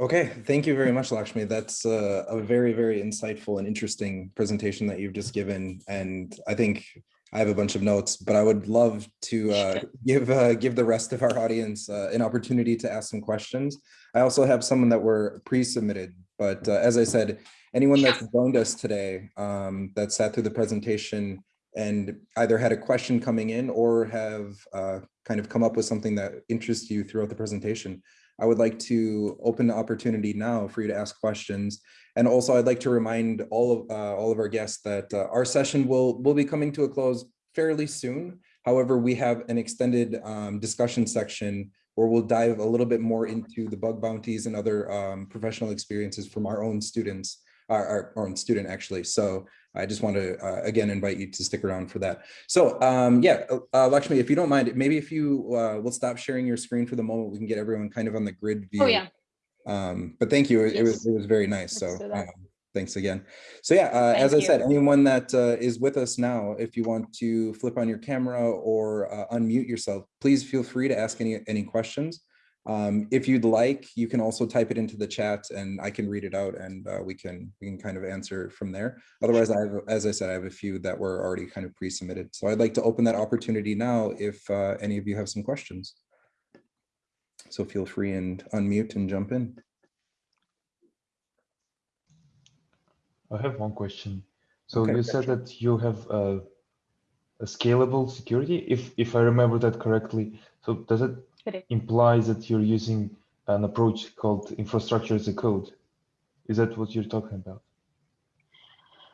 Okay, thank you very much, Lakshmi. That's a, a, very, very insightful and interesting presentation that you've just given. And I think I have a bunch of notes, but I would love to uh, give uh, give the rest of our audience uh, an opportunity to ask some questions. I also have someone that were pre-submitted, but uh, as I said, anyone that's joined us today um, that sat through the presentation and either had a question coming in or have uh, kind of come up with something that interests you throughout the presentation, I would like to open the opportunity now for you to ask questions. And also I'd like to remind all of uh, all of our guests that uh, our session will, will be coming to a close fairly soon. However, we have an extended um, discussion section where we'll dive a little bit more into the bug bounties and other um, professional experiences from our own students our, our own student actually. So I just want to uh, again invite you to stick around for that. So um, yeah, uh, uh, Lakshmi, if you don't mind, maybe if you uh, will stop sharing your screen for the moment, we can get everyone kind of on the grid view. Oh yeah. Um, but thank you. It, yes. it was it was very nice. Let's so um, thanks again. So yeah, uh, as I said, anyone that uh, is with us now, if you want to flip on your camera or uh, unmute yourself, please feel free to ask any any questions. Um, if you'd like, you can also type it into the chat and I can read it out and uh, we can we can kind of answer from there. Otherwise, I have, as I said, I have a few that were already kind of pre-submitted. So I'd like to open that opportunity now if uh, any of you have some questions. So feel free and unmute and jump in. I have one question. So okay, you said that you have a, a scalable security, if if I remember that correctly. So does it Correct. implies that you're using an approach called infrastructure as a code. Is that what you're talking about?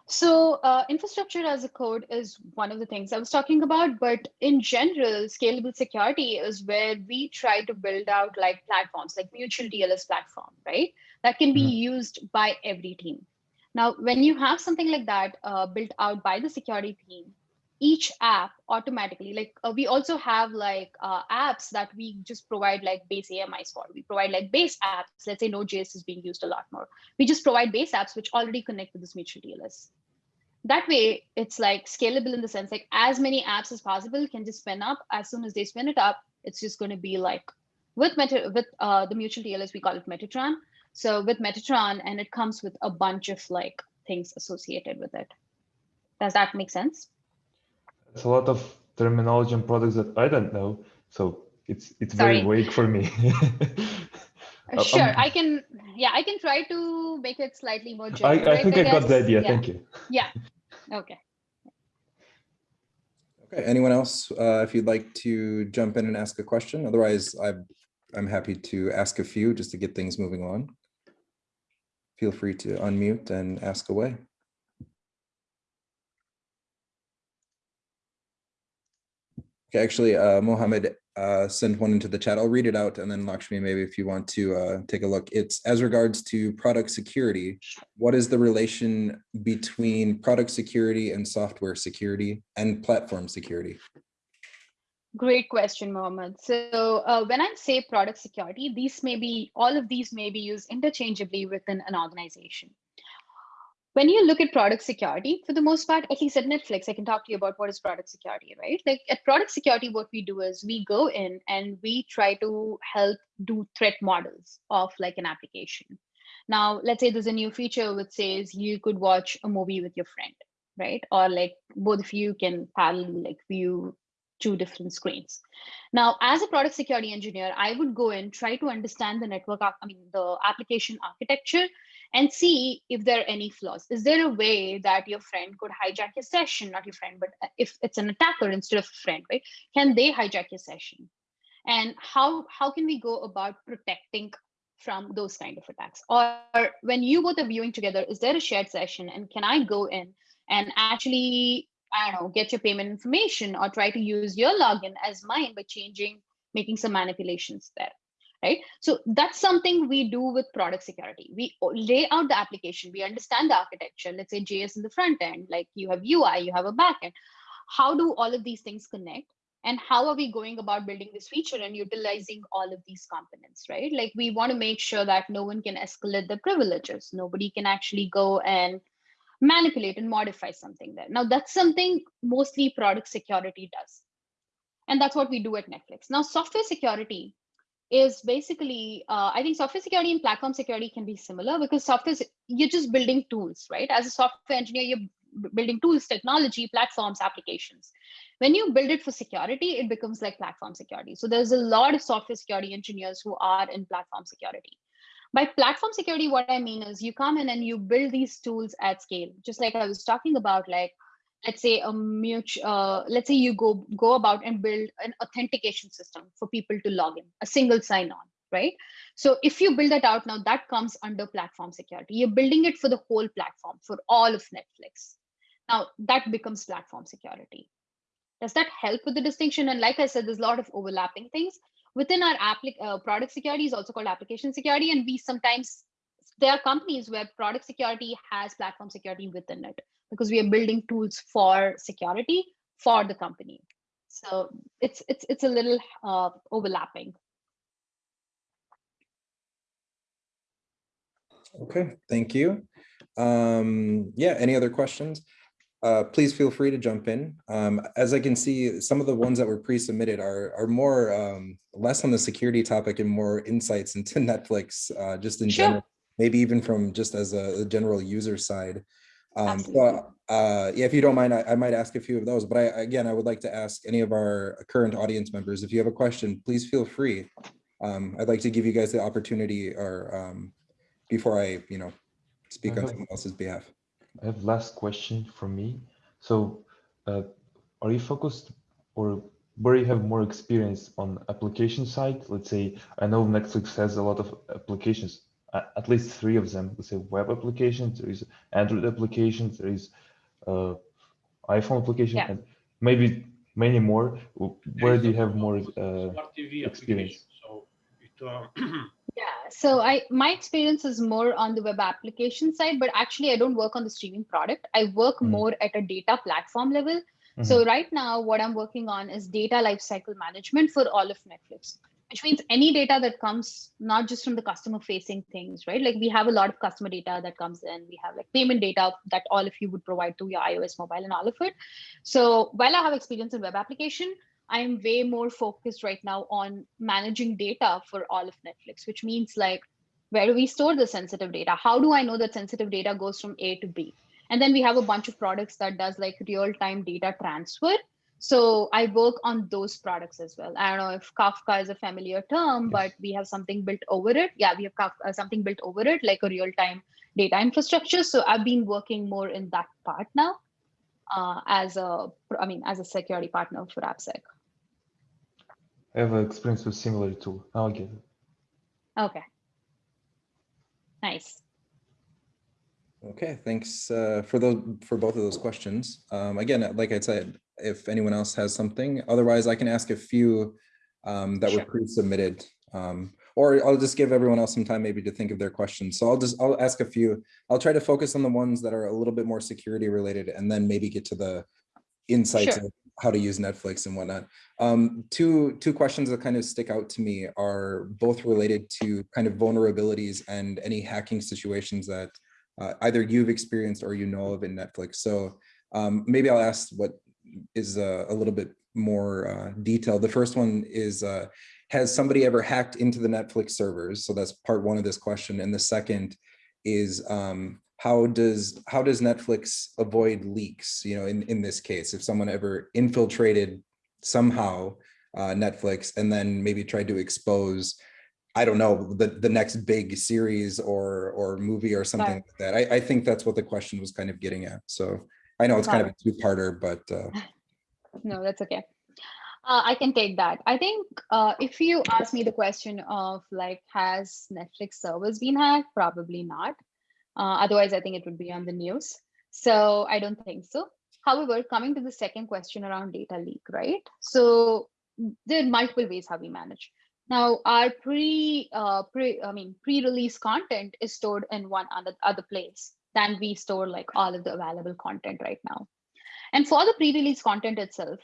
So uh, infrastructure as a code is one of the things I was talking about, but in general, scalable security is where we try to build out like platforms, like mutual TLS platform, right? That can be mm -hmm. used by every team. Now, when you have something like that uh, built out by the security team, each app automatically like uh, we also have like uh, apps that we just provide like base AMIs for. We provide like base apps. Let's say Node.js is being used a lot more. We just provide base apps which already connect with this mutual TLS. That way, it's like scalable in the sense like as many apps as possible can just spin up. As soon as they spin it up, it's just going to be like with Meta with uh, the mutual TLS we call it Metatron. So with Metatron, and it comes with a bunch of like things associated with it. Does that make sense? It's a lot of terminology and products that I don't know. So it's it's Sorry. very vague for me. Uh, sure, um, I can. Yeah, I can try to make it slightly more general. I, I think I, I got the idea. Yeah. Thank you. Yeah. Okay. Okay. Anyone else, uh, if you'd like to jump in and ask a question, otherwise I'm I'm happy to ask a few just to get things moving on. Feel free to unmute and ask away. Okay, actually, uh, Mohammed uh, sent one into the chat. I'll read it out and then Lakshmi, maybe if you want to uh, take a look. It's as regards to product security, what is the relation between product security and software security and platform security? Great question, Mohammed. So uh, when I say product security, these may be, all of these may be used interchangeably within an organization when you look at product security, for the most part, at least at Netflix, I can talk to you about what is product security, right? Like at product security, what we do is we go in and we try to help do threat models of like an application. Now, let's say there's a new feature which says you could watch a movie with your friend, right? Or like both of you can parallel like view two different screens. Now, as a product security engineer, I would go in, try to understand the network, I mean, the application architecture and see if there are any flaws. Is there a way that your friend could hijack your session, not your friend, but uh, if it's an attacker instead of a friend, right? Can they hijack your session? And how, how can we go about protecting from those kind of attacks? Or when you both are viewing together, is there a shared session and can I go in and actually, I don't know, get your payment information or try to use your login as mine by changing, making some manipulations there? Right? So that's something we do with product security. We lay out the application, we understand the architecture, let's say JS in the front end, like you have UI, you have a backend. How do all of these things connect? And how are we going about building this feature and utilizing all of these components, right? Like we want to make sure that no one can escalate the privileges. Nobody can actually go and manipulate and modify something there. Now that's something mostly product security does. And that's what we do at Netflix. Now software security is basically, uh, I think software security and platform security can be similar because software, you're just building tools, right? As a software engineer, you're building tools, technology, platforms, applications. When you build it for security, it becomes like platform security. So there's a lot of software security engineers who are in platform security. By platform security, what I mean is you come in and you build these tools at scale, just like I was talking about, like let's say a mutual uh, let's say you go go about and build an authentication system for people to log in a single sign on right? So if you build that out now that comes under platform security. You're building it for the whole platform for all of netflix. Now that becomes platform security. Does that help with the distinction? And like i said there's a lot of overlapping things. Within our applic uh, product security is also called application security and we sometimes there are companies where product security has platform security within it because we are building tools for security for the company. So it's it's it's a little uh, overlapping. Okay, thank you. Um, yeah, any other questions? Uh, please feel free to jump in. Um, as I can see, some of the ones that were pre-submitted are, are more um, less on the security topic and more insights into Netflix, uh, just in sure. general, maybe even from just as a, a general user side. Um, so, uh, yeah, if you don't mind, I, I, might ask a few of those, but I, again, I would like to ask any of our current audience members, if you have a question, please feel free. Um, I'd like to give you guys the opportunity or um, before I, you know, speak have, on someone else's behalf. I have last question from me. So uh, are you focused or where you have more experience on application side? Let's say, I know Netflix has a lot of applications at least three of them. Let's say web applications, there is Android applications, there is uh, iPhone application, yeah. and maybe many more. Where do you have more uh, experience? So it, uh, yeah, so I my experience is more on the web application side, but actually I don't work on the streaming product. I work mm. more at a data platform level. Mm -hmm. So right now, what I'm working on is data lifecycle management for all of Netflix which means any data that comes not just from the customer facing things, right? Like we have a lot of customer data that comes in. We have like payment data that all of you would provide to your iOS mobile and all of it. So while I have experience in web application, I'm way more focused right now on managing data for all of Netflix, which means like, where do we store the sensitive data? How do I know that sensitive data goes from A to B? And then we have a bunch of products that does like real-time data transfer so I work on those products as well. I don't know if Kafka is a familiar term, yes. but we have something built over it. Yeah, we have Kafka, uh, something built over it, like a real-time data infrastructure. So I've been working more in that part now uh, as a, I mean, as a security partner for AppSec. I have experience with similar tool. I'll get it. Okay. Nice. Okay, thanks uh, for those for both of those questions. Um, again, like I said, if anyone else has something, otherwise I can ask a few um, that sure. were pre-submitted, um, or I'll just give everyone else some time maybe to think of their questions. So I'll just I'll ask a few. I'll try to focus on the ones that are a little bit more security related, and then maybe get to the insights sure. of how to use Netflix and whatnot. Um, two two questions that kind of stick out to me are both related to kind of vulnerabilities and any hacking situations that uh, either you've experienced or you know of in Netflix. So um, maybe I'll ask what is uh, a little bit more uh, detailed. The first one is, uh, has somebody ever hacked into the Netflix servers? So that's part one of this question. And the second is, um, how does how does Netflix avoid leaks? You know, in, in this case, if someone ever infiltrated somehow uh, Netflix and then maybe tried to expose I don't know, the, the next big series or, or movie or something Right. like that. I, I think that's what the question was kind of getting at. So I know it's kind of a two-parter, but, uh, No, that's okay. Uh, I can take that. I think uh, if you ask me the question of like, has Netflix servers been hacked? Probably not. Uh, otherwise, I think it would be on the news. So I don't think so. However, coming to the second question around data leak, right? So there are multiple ways how we manage. Now, our pre, uh, pre, I mean, pre-release content is stored in one other other place than we store like all of the available content right now. And for the pre-release content itself,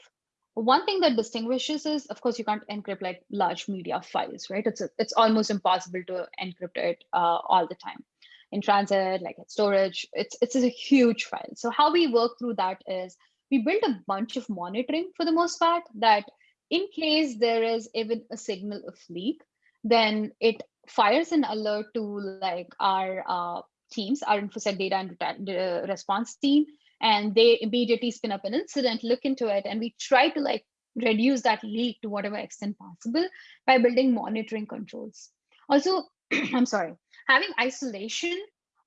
one thing that distinguishes is, of course, you can't encrypt like large media files, right? It's a, it's almost impossible to encrypt it uh, all the time in transit, like at storage. It's it's a huge file. So how we work through that is we build a bunch of monitoring for the most part that in case there is even a signal of leak, then it fires an alert to like our uh, teams, our InfoSec data and uh, response team, and they immediately spin up an incident, look into it, and we try to like reduce that leak to whatever extent possible by building monitoring controls. Also, I'm sorry, having isolation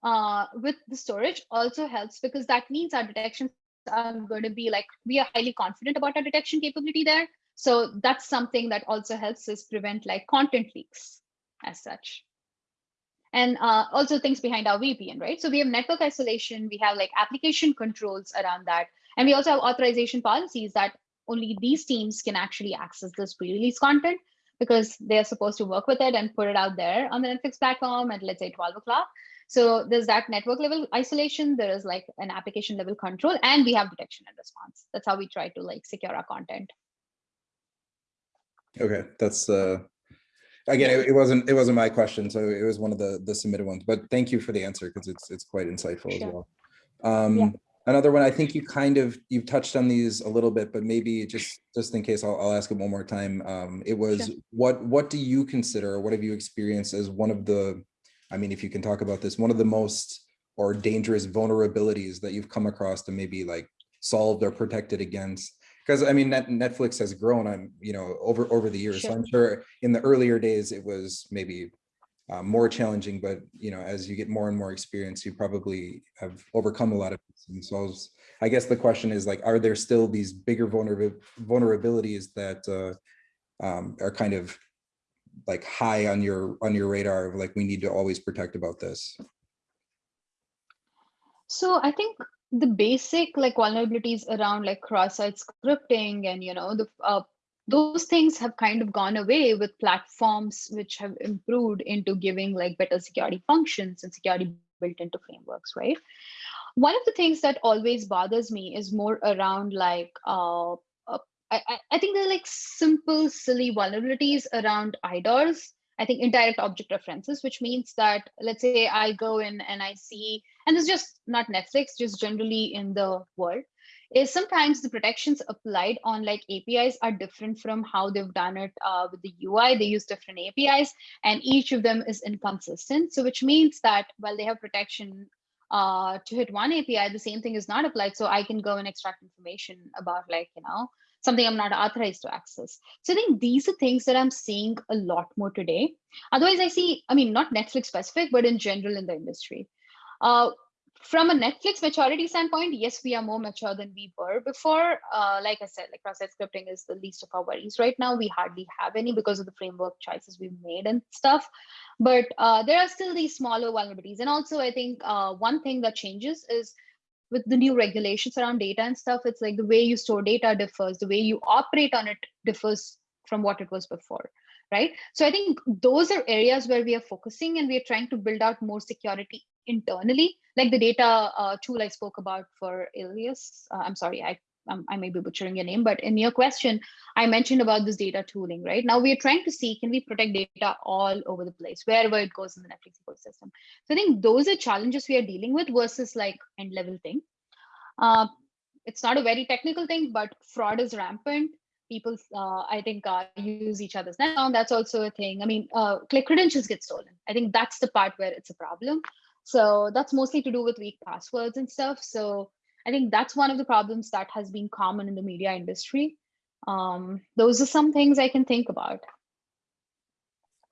uh, with the storage also helps because that means our detections are going to be like, we are highly confident about our detection capability there. So that's something that also helps us prevent like content leaks as such and uh, also things behind our VPN, right? So we have network isolation, we have like application controls around that, and we also have authorization policies that only these teams can actually access this pre-release content because they're supposed to work with it and put it out there on the Netflix platform at let's say 12 o'clock. So there's that network level isolation, there is like an application level control, and we have detection and response. That's how we try to like secure our content. okay, that's, uh, again, it, it wasn't, it wasn't my question, so it was one of the, the submitted ones, but thank you for the answer because it's, it's quite insightful as well. Um, another one, I think you kind of, you've touched on these a little bit, but maybe just, just in case, I'll, I'll ask it one more time. Um, it was, Sure. what, what do you consider, what have you experienced as one of the, I mean, if you can talk about this, one of the most or dangerous vulnerabilities that you've come across to maybe like solved or protected against? Because I mean, Net, Netflix has grown on, you know, over, over the years. So Sure. I'm sure in the earlier days, it was maybe uh, more challenging, but you know, as you get more and more experience, you probably have overcome a lot of. And so I, was- I guess the question is like, are there still these bigger vulnerab- vulnerabilities that uh, um, are kind of like high on your on your radar of like we need to always protect about this? So I think the basic like vulnerabilities around like cross-site scripting and you know the uh, those things have kind of gone away with platforms which have improved into giving like better security functions and security built into frameworks, right? One of the things that always bothers me is more around like uh, uh, I, I- think they're like simple, silly vulnerabilities around IDORs. I think indirect object references, which means that let's say I go in and I see, and it's just not Netflix, just generally in the world, is sometimes the protections applied on like APIs are different from how they've done it uh, with the UI. They use different APIs, and each of them is inconsistent. So which means that while they have protection uh, to hit one API, the same thing is not applied. So I can go and extract information about like, you know, something I'm not authorized to access. So I think these are things that I'm seeing a lot more today. Otherwise, I see, I mean, not Netflix specific, but in general in the industry. Uh, from a Netflix maturity standpoint, yes, we are more mature than we were before. Uh, like I said, like cross-site scripting is the least of our worries right now. We hardly have any because of the framework choices we've made and stuff. But uh, there are still these smaller vulnerabilities. And also, I think uh, one thing that changes is with the new regulations around data and stuff, it's like the way you store data differs, the way you operate on it differs from what it was before, right? So I think those are areas where we are focusing and we are trying to build out more security internally, like the data uh, tool I spoke about for Alias. Uh, I'm sorry, I um, I may be butchering your name, but in your question, I mentioned about this data tooling, right? Now we are trying to see, can we protect data all over the place, wherever it goes in the Netflix ecosystem? So I think those are challenges we are dealing with versus like end level thing. Uh, it's not a very technical thing, but fraud is rampant. People, uh, I think, uh, use each other's now. That's also a thing. I mean, uh, click credentials get stolen. I think that's the part where it's a problem. So that's mostly to do with weak passwords and stuff. So I think that's one of the problems that has been common in the media industry. Um, those are some things I can think about.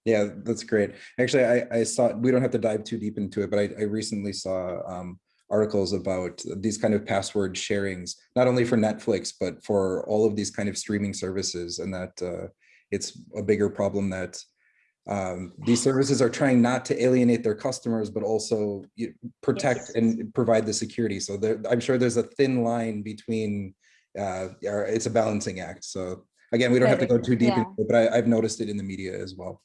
Yeah, that's great. Actually, I, I saw, we don't have to dive too deep into it, but I, I recently saw um, articles about these kind of password sharings, not only for Netflix, but for all of these kind of streaming services and that uh, it's a bigger problem that um, these services are trying not to alienate their customers, but also protect yes. and provide the security. So there, I'm sure there's a thin line between, uh, it's a balancing act. So again, we don't have to go too deep, yeah. it, but I, have noticed it in the media as well.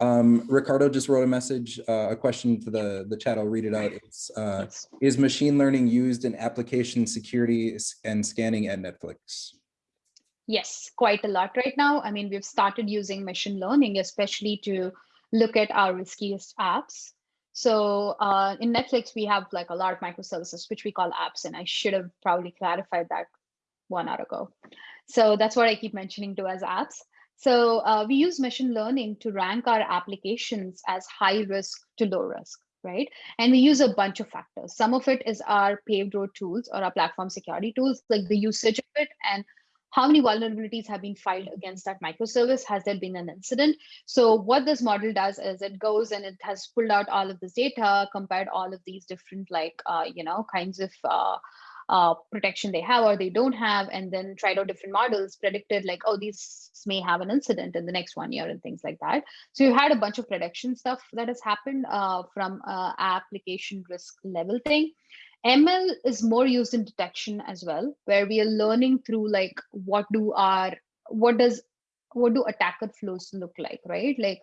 Um, Ricardo just wrote a message, uh, a question to the, the chat. I'll read it out. It's, uh, is machine learning used in application security and scanning at Netflix? Yes, quite a lot right now. I mean, we've started using machine learning, especially to look at our riskiest apps. So uh, in Netflix, we have like a lot of microservices, which we call apps. And I should have probably clarified that one hour ago. So that's what I keep mentioning to as apps. So uh, we use machine learning to rank our applications as high risk to low risk, right? And we use a bunch of factors. Some of it is our paved road tools or our platform security tools, like the usage of it and how many vulnerabilities have been filed against that microservice? Has there been an incident? So what this model does is it goes and it has pulled out all of this data, compared all of these different like, uh, you know, kinds of uh, uh, protection they have or they don't have, and then tried out different models, predicted like, oh, these may have an incident in the next one year and things like that. So you had a bunch of prediction stuff that has happened uh, from uh, application risk level thing. ML is more used in detection as well, where we are learning through like what do our what does what do attacker flows look like, right? Like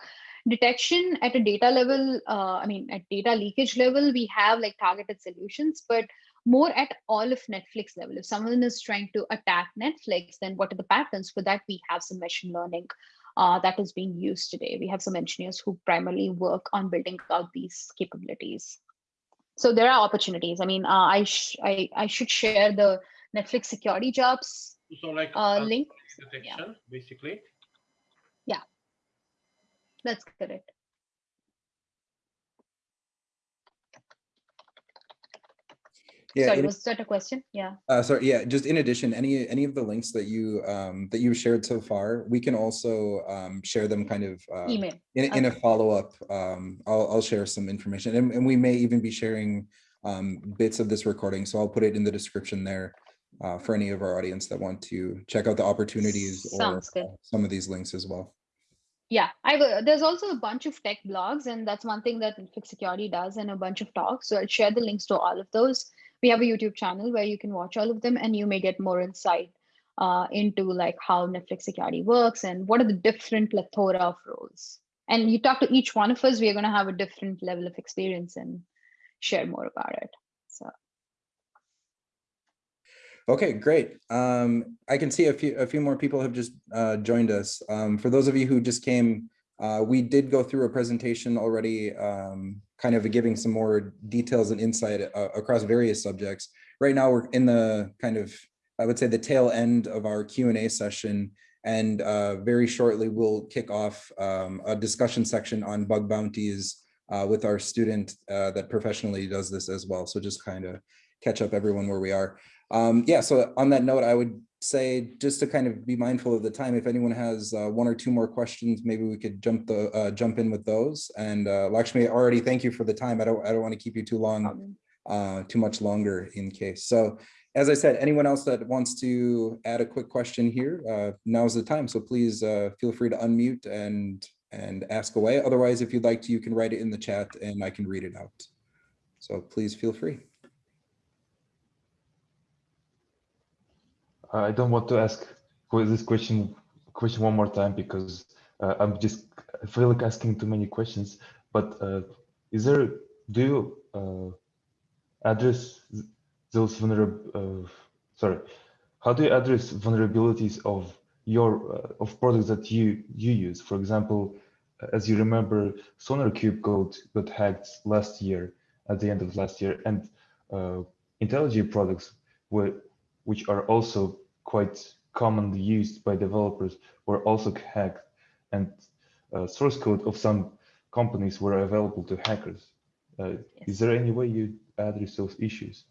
detection at a data level, uh, I mean, at data leakage level, we have like targeted solutions, but more at all of Netflix level. If someone is trying to attack Netflix, then what are the patterns? For that, we have some machine learning uh, that is being used today. We have some engineers who primarily work on building out these capabilities so there are opportunities. I mean, uh, I, I I should share the Netflix security jobs so like uh, link. Detection, yeah. basically. Yeah, that's correct. Yeah, sorry, was that a question? Yeah. Uh, sorry, yeah. Just in addition, any any of the links that you um, that you've shared so far, we can also um, share them kind of uh, email in, okay. in a follow up. Um, I'll I'll share some information, and, and we may even be sharing um, bits of this recording. So I'll put it in the description there uh, for any of our audience that want to check out the opportunities Sounds or good. some of these links as well. Yeah, I there's also a bunch of tech blogs, and that's one thing that Netflix Security does, and a bunch of talks. So I'll share the links to all of those we have a YouTube channel where you can watch all of them and you may get more insight uh, into like how Netflix security works and what are the different plethora of roles. And you talk to each one of us, we are going to have a different level of experience and share more about it. So. Okay, great. Um, I can see a few a few more people have just uh, joined us. Um, for those of you who just came, uh, we did go through a presentation already um, kind of giving some more details and insight uh, across various subjects. Right now, we're in the kind of, I would say the tail end of our Q&A session. And uh, very shortly, we'll kick off um, a discussion section on bug bounties uh, with our student uh, that professionally does this as well. So just kind of catch up everyone where we are. Um, yeah, so on that note, I would say just to kind of be mindful of the time, if anyone has uh, one or two more questions, maybe we could jump the uh, jump in with those. And uh, Lakshmi, already thank you for the time. I don't I don't want to keep you too long, uh, too much longer in case. So as I said, anyone else that wants to add a quick question here, uh, now's the time. So please uh, feel free to unmute and and ask away. Otherwise, if you'd like to, you can write it in the chat and I can read it out. So please feel free. I don't want to ask this question question one more time because uh, I'm just I feel like asking too many questions. But uh, is there do you uh, address those vulnerable? Uh, sorry, how do you address vulnerabilities of your uh, of products that you you use? For example, as you remember, SonarQube code got hacked last year at the end of last year, and uh, IntelliJ products were which are also quite commonly used by developers were also hacked and uh, source code of some companies were available to hackers. Uh, yes. Is there any way you address those issues?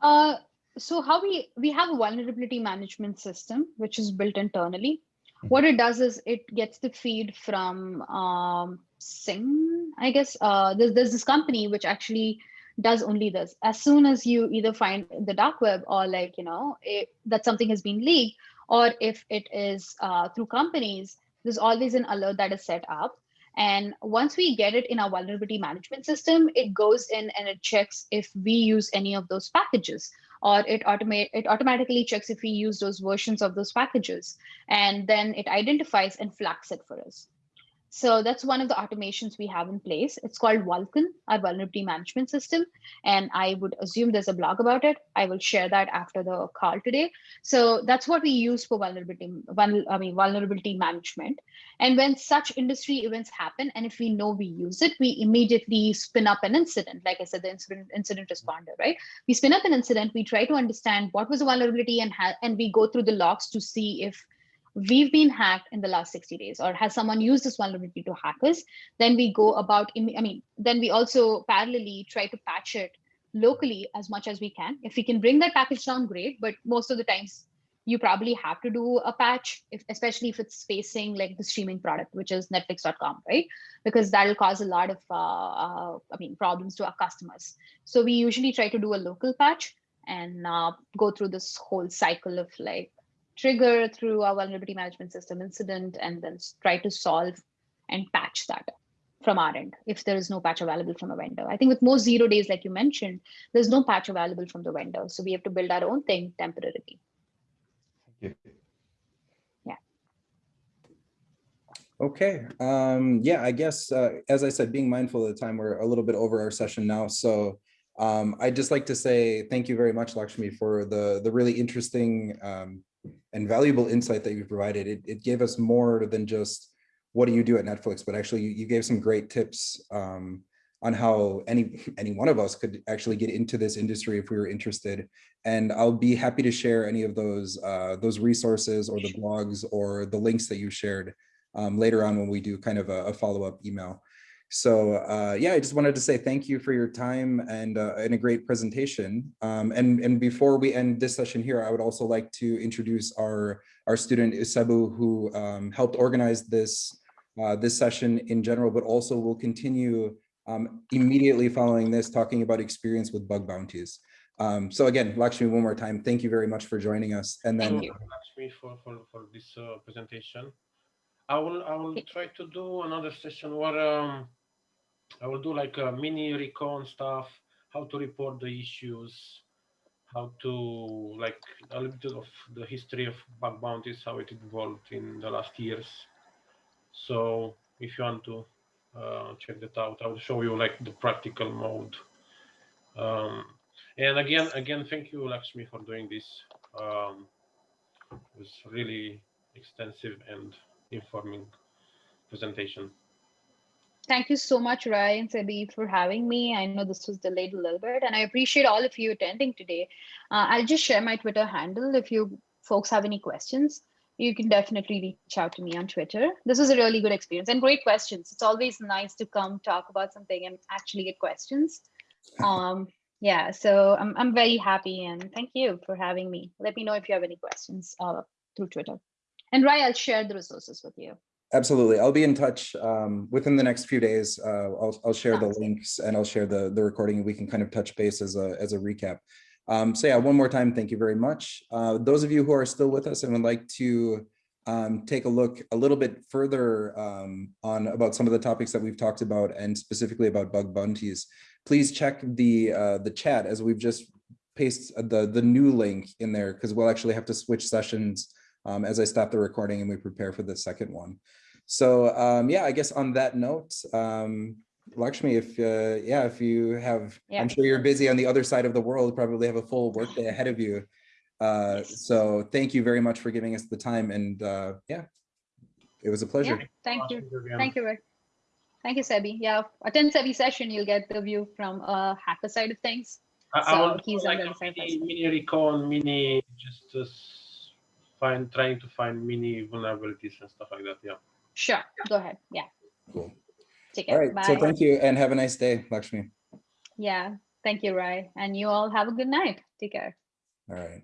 Uh, so how we, we have a vulnerability management system, which is built internally. What it does is it gets the feed from um, Sing, I guess. Uh, there's, there's this company which actually does only this. As soon as you either find the dark web or like, you know, it, that something has been leaked, or if it is uh, through companies, there's always an alert that is set up. And once we get it in our vulnerability management system, it goes in and it checks if we use any of those packages or it automate it automatically checks if we use those versions of those packages and then it identifies and flags it for us. So that's one of the automations we have in place. It's called Vulcan, our vulnerability management system. And I would assume there's a blog about it. I will share that after the call today. So that's what we use for vulnerability, I mean, vulnerability management. And when such industry events happen, and if we know we use it, we immediately spin up an incident. Like I said, the incident, incident responder, right? We spin up an incident, we try to understand what was the vulnerability and, and we go through the logs to see if we've been hacked in the last 60 days or has someone used this vulnerability to hack us then we go about i mean then we also parallelly try to patch it locally as much as we can. If we can bring that package down great but most of the times you probably have to do a patch if, especially if it's facing like the streaming product which is netflix.com right? Because that'll cause a lot of uh, uh, i mean problems to our customers. So we usually try to do a local patch and uh, go through this whole cycle of like trigger through our vulnerability management system incident and then try to solve and patch that from our end if there is no patch available from a vendor. I think with most zero days, like you mentioned, there's no patch available from the vendor. So we have to build our own thing temporarily. Yeah. Yeah. Okay. Um, yeah, I guess, uh, as I said, being mindful of the time, we're a little bit over our session now. So um, I'd just like to say thank you very much, Lakshmi, for the, the really interesting um, and valuable insight that you provided. It, it gave us more than just what do you do at Netflix, but actually you, you gave some great tips um, on how any any one of us could actually get into this industry if we were interested. And I'll be happy to share any of those uh, those resources or the blogs or the links that you shared um, later on when we do kind of a, a follow-up email. So uh, yeah, I just wanted to say thank you for your time and, uh, and a great presentation. Um, and, and before we end this session here, I would also like to introduce our, our student Isebu who um, helped organize this, uh, this session in general, but also will continue um, immediately following this talking about experience with bug bounties. Um, so again, Lakshmi, one more time, thank you very much for joining us. And then thank Lakshmi for, for, for this uh, presentation. I will I will try to do another session where um, I will do like a mini recon stuff, how to report the issues, how to like a little bit of the history of bug bounties, how it evolved in the last years. So if you want to uh, check that out, I will show you like the practical mode. Um, and again, again, thank you, Lakshmi, for doing this. Um, it was really extensive and informing presentation. Thank you so much, Rai and Sebi, for having me. I know this was delayed a little bit, and I appreciate all of you attending today. Uh, I'll just share my Twitter handle. If you folks have any questions, you can definitely reach out to me on Twitter. This was a really good experience and great questions. It's always nice to come talk about something and actually get questions. Um, yeah, so I'm, I'm very happy and thank you for having me. Let me know if you have any questions uh, through Twitter. And Rai, I'll share the resources with you. Absolutely. I'll be in touch um, within the next few days. Uh, I'll, I'll share the links and I'll share the, the recording. We can kind of touch base as a, as a recap. Um, so yeah, one more time, thank you very much. Uh, those of you who are still with us and would like to um, take a look a little bit further um, on about some of the topics that we've talked about and specifically about bug bounties, please check the uh, the chat as we've just pasted the, the new link in there because we'll actually have to switch sessions um, as I stop the recording and we prepare for the second one. So um, yeah, I guess on that note, um, Lakshmi, if uh, yeah, if you have, yeah. I'm sure you're busy on the other side of the world, probably have a full workday ahead of you. Uh, so thank you very much for giving us the time and uh, yeah, it was a pleasure. Yeah, thank you. Thank you. Thank you, Sebi. Yeah, attend Sebi session, you'll get the view from a hacker side of things. I, so I he's like on the mini, mini recon, mini just uh, find trying to find mini vulnerabilities and stuff like that. Yeah. Sure, go ahead. Yeah. Cool. Take care. All right. Bye. So thank you and have a nice day, Lakshmi. Yeah. Thank you, Rai. And you all have a good night. Take care. All right.